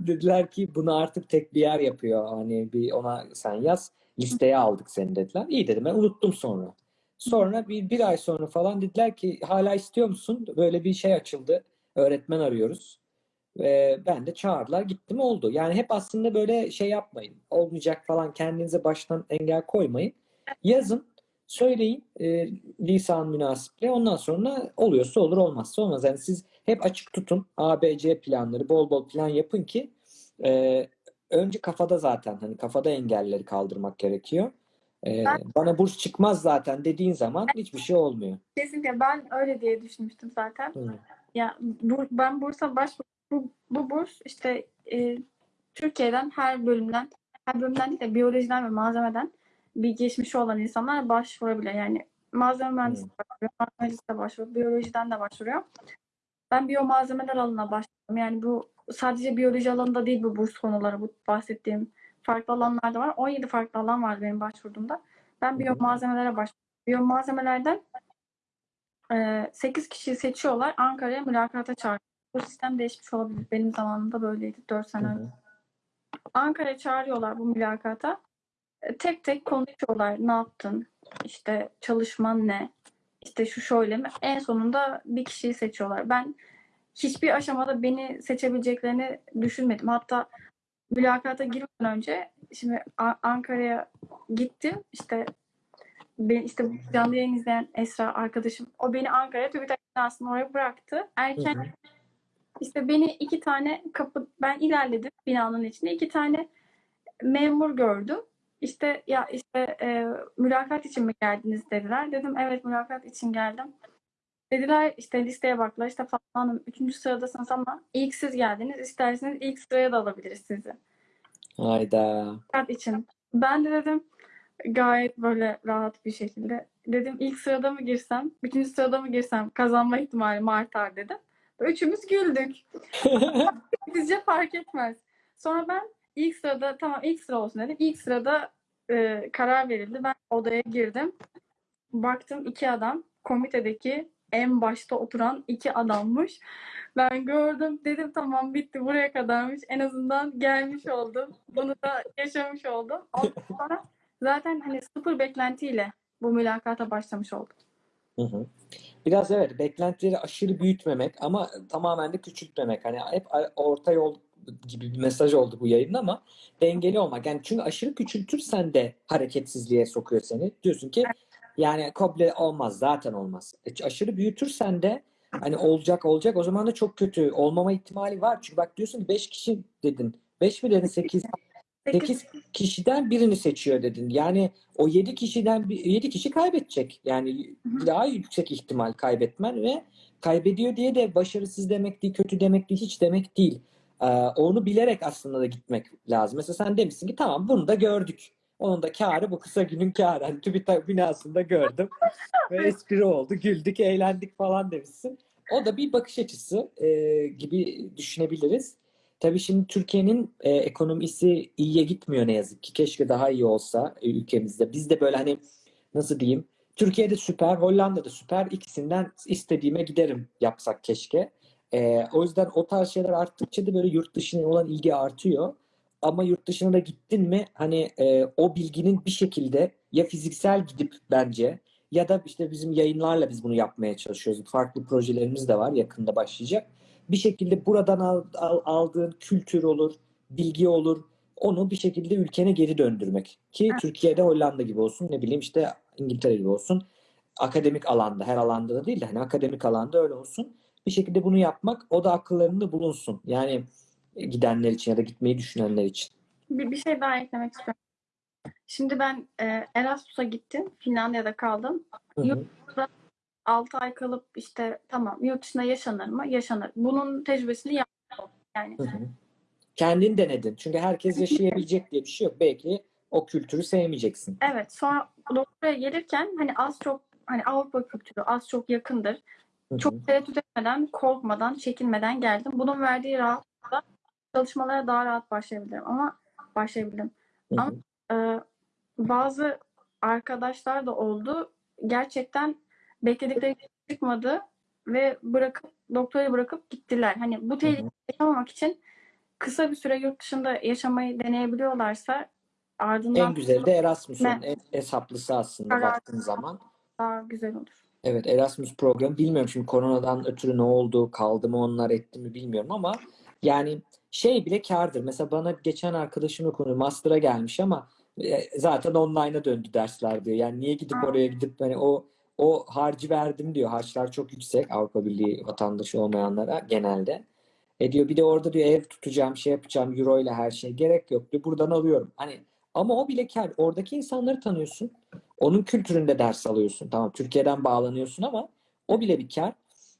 Dediler ki bunu artık tek bir yer yapıyor. Hani bir ona sen yaz. Listeye aldık seni dediler. İyi dedim ben unuttum sonra. Sonra bir, bir ay sonra falan dediler ki hala istiyor musun? Böyle bir şey açıldı. Öğretmen arıyoruz. Ve ben de çağırdılar gittim oldu. Yani hep aslında böyle şey yapmayın. Olmayacak falan kendinize baştan engel koymayın. Yazın, söyleyin e, lisan münasiple. Ondan sonra oluyorsa olur olmazsa olmaz. Yani siz hep açık tutun. A, B, C planları bol bol plan yapın ki e, önce kafada zaten hani kafada engelleri kaldırmak gerekiyor. E, bana burs çıkmaz zaten dediğin zaman hiçbir şey olmuyor. kesinlikle ben öyle diye düşünmüştüm zaten. Hı. Ya bu, ben bursa başvurdum. Bu, bu burs işte e, Türkiye'den her bölümden, her bölümden değil de biyolojiden ve malzemeden bir geçmişi olan insanlar başvurabiliyor. Yani malzeme mühendisi başvuruyor, mühendis de başvuruyor, biyolojiden de başvuruyor. Ben biyomalzemeler alanına başvurdum. Yani bu sadece biyoloji alanında değil bu burs konuları, bu bahsettiğim farklı alanlarda var. 17 farklı alan var benim başvurduğumda. Ben biyomalzemelere başvurdum. Biyomalzemelerden 8 kişiyi seçiyorlar. Ankara'ya mülakata çağırıyor. Bu sistem değişmiş olabilir. Benim zamanımda böyleydi. 4 Hı sene önce. Ankara'ya çağırıyorlar bu mülakata. Tek tek konuşuyorlar. Ne yaptın? İşte çalışman ne? İşte şu şöyle mi? En sonunda bir kişiyi seçiyorlar. Ben hiçbir aşamada beni seçebileceklerini düşünmedim. Hatta mülakata girmeden önce şimdi Ankara'ya gittim. İşte ben işte canlı yayın izleyen Esra arkadaşım o beni Ankara'ya TÜBİTAK binasının oraya bıraktı. Hı Erken hı. işte beni iki tane kapı ben ilerledim binanın içinde iki tane memur gördüm. İşte ya işte e, mülakat için mi geldiniz dediler. Dedim evet mülakat için geldim. Dediler işte listeye baktılar işte Fatma Hanım üçüncü sıradasınız ama ilk siz geldiniz. İsterseniz ilk sıraya da alabiliriz sizi. Hayda. Mülakat için. Ben de dedim gayet böyle rahat bir şekilde. Dedim ilk sırada mı girsem, üçüncü sırada mı girsem kazanma ihtimalim artar dedim. Üçümüz güldük. Bizce fark etmez. Sonra ben ilk sırada tamam ilk sıra olsun dedim. İlk sırada e, karar verildi. Ben odaya girdim. Baktım iki adam komitedeki en başta oturan iki adammış. Ben gördüm dedim tamam bitti buraya kadarmış. En azından gelmiş oldum. Bunu da yaşamış oldum. Ondan sonra zaten hani sıfır beklentiyle bu mülakata başlamış oldum. Hı hı. Biraz evet beklentileri aşırı büyütmemek ama tamamen de küçültmemek. Hani hep orta yol gibi bir mesaj oldu bu yayında ama dengeli olmak. Yani çünkü aşırı küçültürsen de hareketsizliğe sokuyor seni. Diyorsun ki yani komple olmaz zaten olmaz. E, aşırı büyütürsen de hani olacak olacak o zaman da çok kötü olmama ihtimali var. Çünkü bak diyorsun ki 5 kişi dedin. 5 mi dedin 8? 8 kişiden birini seçiyor dedin. Yani o 7 kişiden 7 kişi kaybedecek. Yani daha yüksek ihtimal kaybetmen ve kaybediyor diye de başarısız demek değil, kötü demek değil, hiç demek değil. Ee, onu bilerek aslında da gitmek lazım. Mesela sen demişsin ki tamam bunu da gördük. Onun da kârı bu kısa günün kârı. Hani TÜBİTAK binasında gördüm. Ve espri oldu. Güldük, eğlendik falan demişsin. O da bir bakış açısı e, gibi düşünebiliriz. Tabii şimdi Türkiye'nin e, ekonomisi iyiye gitmiyor ne yazık ki. Keşke daha iyi olsa e, ülkemizde. Biz de böyle hani nasıl diyeyim? Türkiye'de süper, Hollanda'da süper. İkisinden istediğime giderim yapsak keşke. E, o yüzden o tarz şeyler arttıkça da böyle yurt dışına olan ilgi artıyor. Ama yurt dışına da gittin mi hani e, o bilginin bir şekilde ya fiziksel gidip bence ya da işte bizim yayınlarla biz bunu yapmaya çalışıyoruz. Farklı projelerimiz de var yakında başlayacak. Bir şekilde buradan al- al- aldığın kültür olur, bilgi olur. Onu bir şekilde ülkene geri döndürmek. Ki Evet. Türkiye'de Hollanda gibi olsun, ne bileyim işte İngiltere gibi olsun. Akademik alanda, her alanda da değil de hani akademik alanda öyle olsun. Bir şekilde bunu yapmak, o da akıllarında bulunsun. Yani e, gidenler için ya da gitmeyi düşünenler için. Bir, bir şey daha eklemek istiyorum. Şimdi ben e, Erasmus'a gittim. Finlandiya'da kaldım. Hı hı. 6 ay kalıp işte tamam yurt dışında yaşanır mı? Yaşanır. Bunun tecrübesini yaptım. Yani Hı hı. Kendin denedin. Çünkü herkes yaşayabilecek diye bir şey yok. Belki o kültürü sevmeyeceksin. evet sonra doktoraya gelirken hani az çok hani Avrupa kültürü az çok yakındır. Hı hı. Çok tereddüt etmeden, korkmadan, çekinmeden geldim. Bunun verdiği rahatlıkla çalışmalara daha rahat başlayabilirim ama başlayabildim. Hı. Ama Ee, bazı arkadaşlar da oldu. Gerçekten bekledikleri çıkmadı ve bırakıp doktorayı bırakıp gittiler. Hani bu tehlikeyi yaşamamak için kısa bir süre yurt dışında yaşamayı deneyebiliyorlarsa ardından En güzeli de Erasmus'un en hesaplısı aslında baktığın zaman. daha güzel olur. Evet Erasmus programı bilmiyorum şimdi koronadan ötürü ne oldu kaldı mı onlar etti mi bilmiyorum ama yani şey bile kârdır. Mesela bana geçen arkadaşımla konu master'a gelmiş ama e, zaten online'a döndü dersler diyor. Yani niye gidip oraya gidip hani o o harcı verdim diyor. Harçlar çok yüksek Avrupa Birliği vatandaşı olmayanlara genelde. E diyor bir de orada diyor ev tutacağım, şey yapacağım, euro ile her şey gerek yok diyor. Buradan alıyorum. Hani ama o bile kâr. Oradaki insanları tanıyorsun. Onun kültüründe ders alıyorsun. Tamam Türkiye'den bağlanıyorsun ama o bile bir kâr.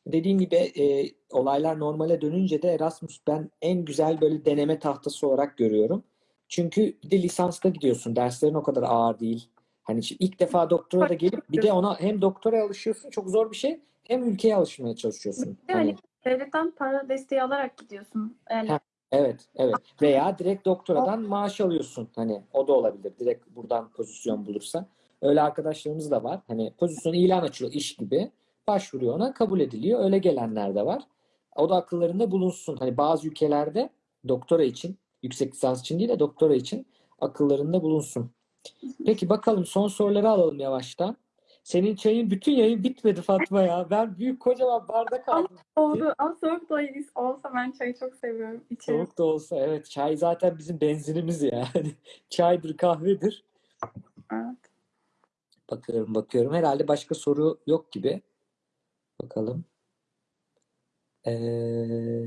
Dediğim gibi e, olaylar normale dönünce de Erasmus ben en güzel böyle deneme tahtası olarak görüyorum. Çünkü bir de lisansta gidiyorsun. Derslerin o kadar ağır değil. Hani ilk defa doktora da gelip bir de ona hem doktora alışıyorsun. Çok zor bir şey. Hem ülkeye alışmaya çalışıyorsun. Hani hani devletten para desteği alarak gidiyorsun. Yani Ha. Evet, evet. Veya direkt doktoradan maaş alıyorsun. Hani o da olabilir. Direkt buradan pozisyon bulursa. Öyle arkadaşlarımız da var. Hani pozisyon ilan açıyor iş gibi. Başvuruyor ona, kabul ediliyor. Öyle gelenler de var. O da akıllarında bulunsun. Hani bazı ülkelerde doktora için, yüksek lisans için değil de doktora için akıllarında bulunsun. Peki bakalım son soruları alalım yavaştan. Senin çayın bütün yayın bitmedi Fatma ya. Ben büyük kocaman bardak aldım. oldu. Ama soğuk da olsa ben çayı çok seviyorum. İçerim. Soğuk da olsa evet çay zaten bizim benzinimiz ya. Hani çaydır kahvedir. Evet. Bakıyorum bakıyorum. Herhalde başka soru yok gibi. Bakalım. Ee,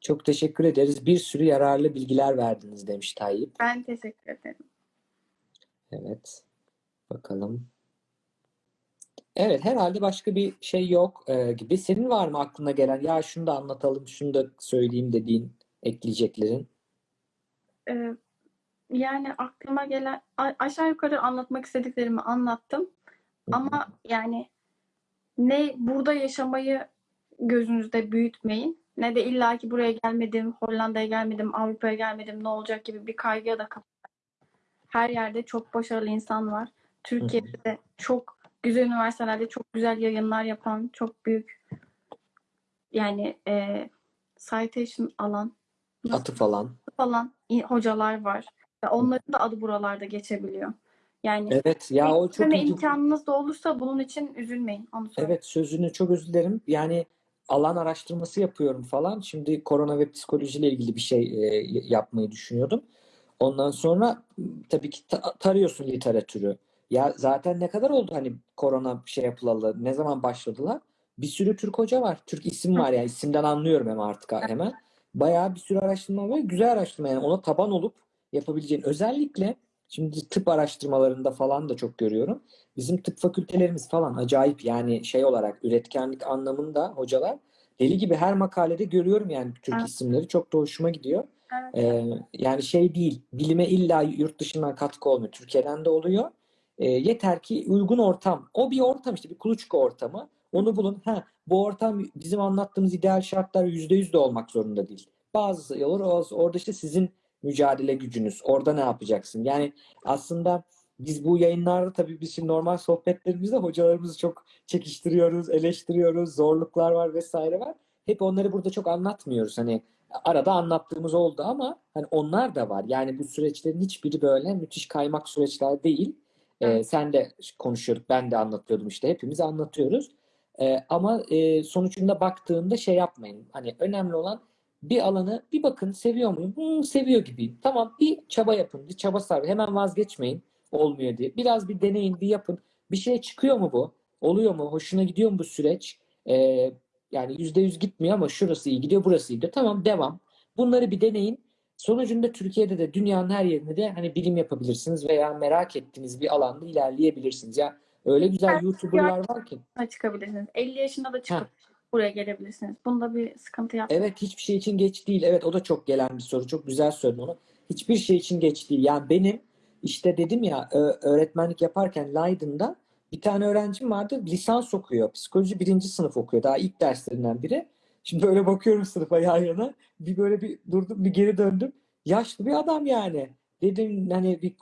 çok teşekkür ederiz. Bir sürü yararlı bilgiler verdiniz demiş Tayyip. Ben teşekkür ederim. Evet. Bakalım. Evet herhalde başka bir şey yok e, gibi. Senin var mı aklına gelen ya şunu da anlatalım, şunu da söyleyeyim dediğin ekleyeceklerin? Ee, yani aklıma gelen aşağı yukarı anlatmak istediklerimi anlattım. Ama yani ne burada yaşamayı gözünüzde büyütmeyin ne de illaki buraya gelmedim, Hollanda'ya gelmedim, Avrupa'ya gelmedim ne olacak gibi bir kaygıya da kapılmayın. Her yerde çok başarılı insan var. Türkiye'de de çok güzel üniversitelerde çok güzel yayınlar yapan, çok büyük yani e, citation alan nasıl Atı falan. falan i- hocalar var. Onların da adı buralarda geçebiliyor. Yani Evet ya o çok imkanınız da olursa bunun için üzülmeyin. Onu söyleyeyim. Evet sözünü çok özür dilerim. Yani alan araştırması yapıyorum falan. Şimdi korona ve psikolojiyle ilgili bir şey e, yapmayı düşünüyordum. Ondan sonra tabii ki ta- tarıyorsun literatürü. Ya zaten ne kadar oldu hani korona şey yapılalı? Ne zaman başladılar? Bir sürü Türk hoca var. Türk isim var yani isimden anlıyorum hem artık hemen. Bayağı bir sürü araştırma var. Güzel araştırma yani ona taban olup yapabileceğin. Özellikle şimdi tıp araştırmalarında falan da çok görüyorum. Bizim tıp fakültelerimiz falan acayip yani şey olarak üretkenlik anlamında hocalar deli gibi her makalede görüyorum yani Türk Evet. isimleri çok da hoşuma gidiyor. Evet. Ee, yani şey değil bilime illa yurt dışından katkı olmuyor. Türkiye'den de oluyor. E, yeter ki uygun ortam. O bir ortam işte bir kuluçka ortamı. Onu bulun. Ha, bu ortam bizim anlattığımız ideal şartlar %100 de olmak zorunda değil. Bazı olur. Orada işte sizin mücadele gücünüz. Orada ne yapacaksın? Yani aslında biz bu yayınlarda tabii biz şimdi normal sohbetlerimizde hocalarımızı çok çekiştiriyoruz, eleştiriyoruz, zorluklar var vesaire var. Hep onları burada çok anlatmıyoruz. Hani arada anlattığımız oldu ama hani onlar da var. Yani bu süreçlerin hiçbiri böyle müthiş kaymak süreçler değil. Ee, sen de konuşuyorduk, ben de anlatıyordum işte. Hepimiz anlatıyoruz. Ee, ama e, sonucunda baktığında şey yapmayın. Hani önemli olan bir alanı bir bakın seviyor muyum? Hmm, seviyor gibiyim. Tamam bir çaba yapın, bir çaba sarf. Hemen vazgeçmeyin olmuyor diye. Biraz bir deneyin, bir yapın. Bir şey çıkıyor mu bu? Oluyor mu? Hoşuna gidiyor mu bu süreç? Ee, yani yüzde yüz gitmiyor ama şurası iyi gidiyor, burası iyi gidiyor. Tamam devam. Bunları bir deneyin. Sonucunda Türkiye'de de dünyanın her yerinde de hani bilim yapabilirsiniz veya merak ettiğiniz bir alanda ilerleyebilirsiniz. Ya öyle güzel YouTuber'lar var ki. Çıkabilirsiniz. 50 yaşında da çıkıp buraya gelebilirsiniz. Bunda bir sıkıntı yapmayın. Evet hiçbir şey için geç değil. Evet o da çok gelen bir soru. Çok güzel söyledin onu. Hiçbir şey için geç değil. Yani benim işte dedim ya öğretmenlik yaparken Leiden'da bir tane öğrencim vardı. Lisans okuyor. Psikoloji birinci sınıf okuyor. Daha ilk derslerinden biri. Şimdi böyle bakıyorum sınıfa yan yana. Bir böyle bir durdum bir geri döndüm. Yaşlı bir adam yani. Dedim hani bir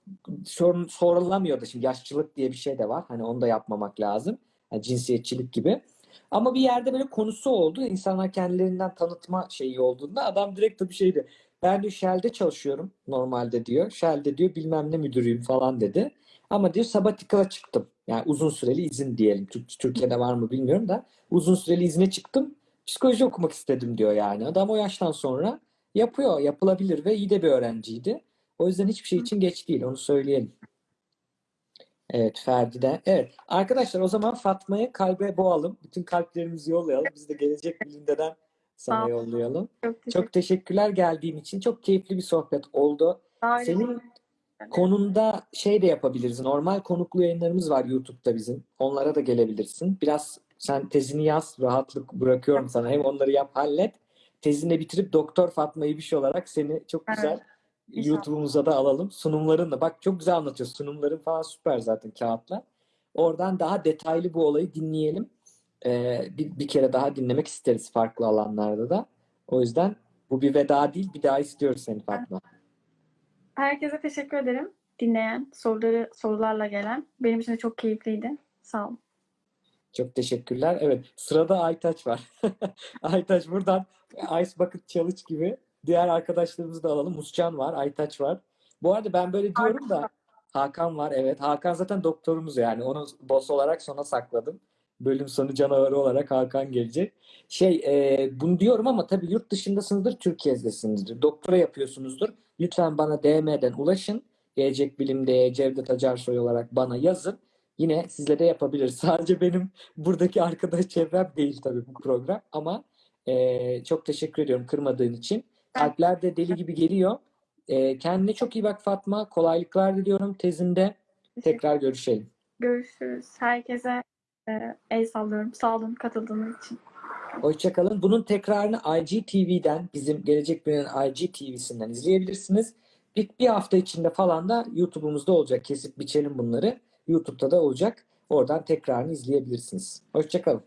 sorun, sorulamıyordu. Şimdi yaşlılık diye bir şey de var. Hani onu da yapmamak lazım. Yani cinsiyetçilik gibi. Ama bir yerde böyle konusu oldu. İnsanlar kendilerinden tanıtma şeyi olduğunda adam direkt bir şeydi. Ben diyor Shell'de çalışıyorum normalde diyor. Shell'de diyor bilmem ne müdürüyüm falan dedi. Ama diyor sabatikala çıktım. Yani uzun süreli izin diyelim. Türk- Türkiye'de var mı bilmiyorum da uzun süreli izne çıktım. Psikoloji okumak istedim diyor yani. Adam o yaştan sonra yapıyor. Yapılabilir ve iyi de bir öğrenciydi. O yüzden hiçbir şey için geç değil. Onu söyleyelim. Evet Ferdi'de. Evet arkadaşlar o zaman Fatma'yı kalbe boğalım. Bütün kalplerimizi yollayalım. Biz de gelecek bilimdeden sana yollayalım. Çok teşekkür Çok teşekkürler geldiğin için. Çok keyifli bir sohbet oldu. ederim. Senin konunda şey de yapabiliriz. Normal konuklu yayınlarımız var YouTube'da bizim. Onlara da gelebilirsin. Biraz sen tezini yaz. Rahatlık bırakıyorum sana. Hem onları yap hallet. Tezini de bitirip Doktor Fatma İbiş olarak seni çok Evet. güzel İnşallah. YouTube'umuza da alalım. Sunumlarınla. Bak çok güzel anlatıyorsun. Sunumların falan süper zaten kağıtla. Oradan daha detaylı bu olayı dinleyelim. Ee, bir, bir kere daha dinlemek isteriz farklı alanlarda da. O yüzden bu bir veda değil. Bir daha istiyoruz seni Fatma. Herkese teşekkür ederim. Dinleyen, soruları sorularla gelen. Benim için de çok keyifliydi. Sağ olun. Çok teşekkürler. Evet, sırada Aytaç var. Aytaç buradan Ice Bucket Challenge gibi diğer arkadaşlarımızı da alalım. Muscan var, Aytaç var. Bu arada ben böyle diyorum da Hakan var. Evet, Hakan zaten doktorumuz yani. Onu boss olarak sona sakladım. Bölüm sonu canavarı olarak Hakan gelecek. Şey, e, bunu diyorum ama tabii yurt dışındasınızdır, Türkiye'desinizdir. Doktora yapıyorsunuzdur. Lütfen bana DM'den ulaşın. Gelecek Bilim'de Cevdet Acarsoy olarak bana yazın. Yine sizle de yapabiliriz. Sadece benim buradaki arkadaş çevrem değil tabii bu program ama eee, çok teşekkür ediyorum kırmadığın için. Kalpler de deli gibi geliyor. Eee, kendine çok iyi bak Fatma. Kolaylıklar diliyorum tezinde. Tekrar görüşelim. Görüşürüz. Herkese e, el sallıyorum. Sağ olun katıldığınız için. Hoşçakalın. Bunun tekrarını IGTV'den bizim Gelecek Bilim'in IGTV'sinden izleyebilirsiniz. Bir, bir hafta içinde falan da YouTube'umuzda olacak. Kesip biçelim bunları. YouTube'da da olacak. Oradan tekrarını izleyebilirsiniz. Hoşçakalın.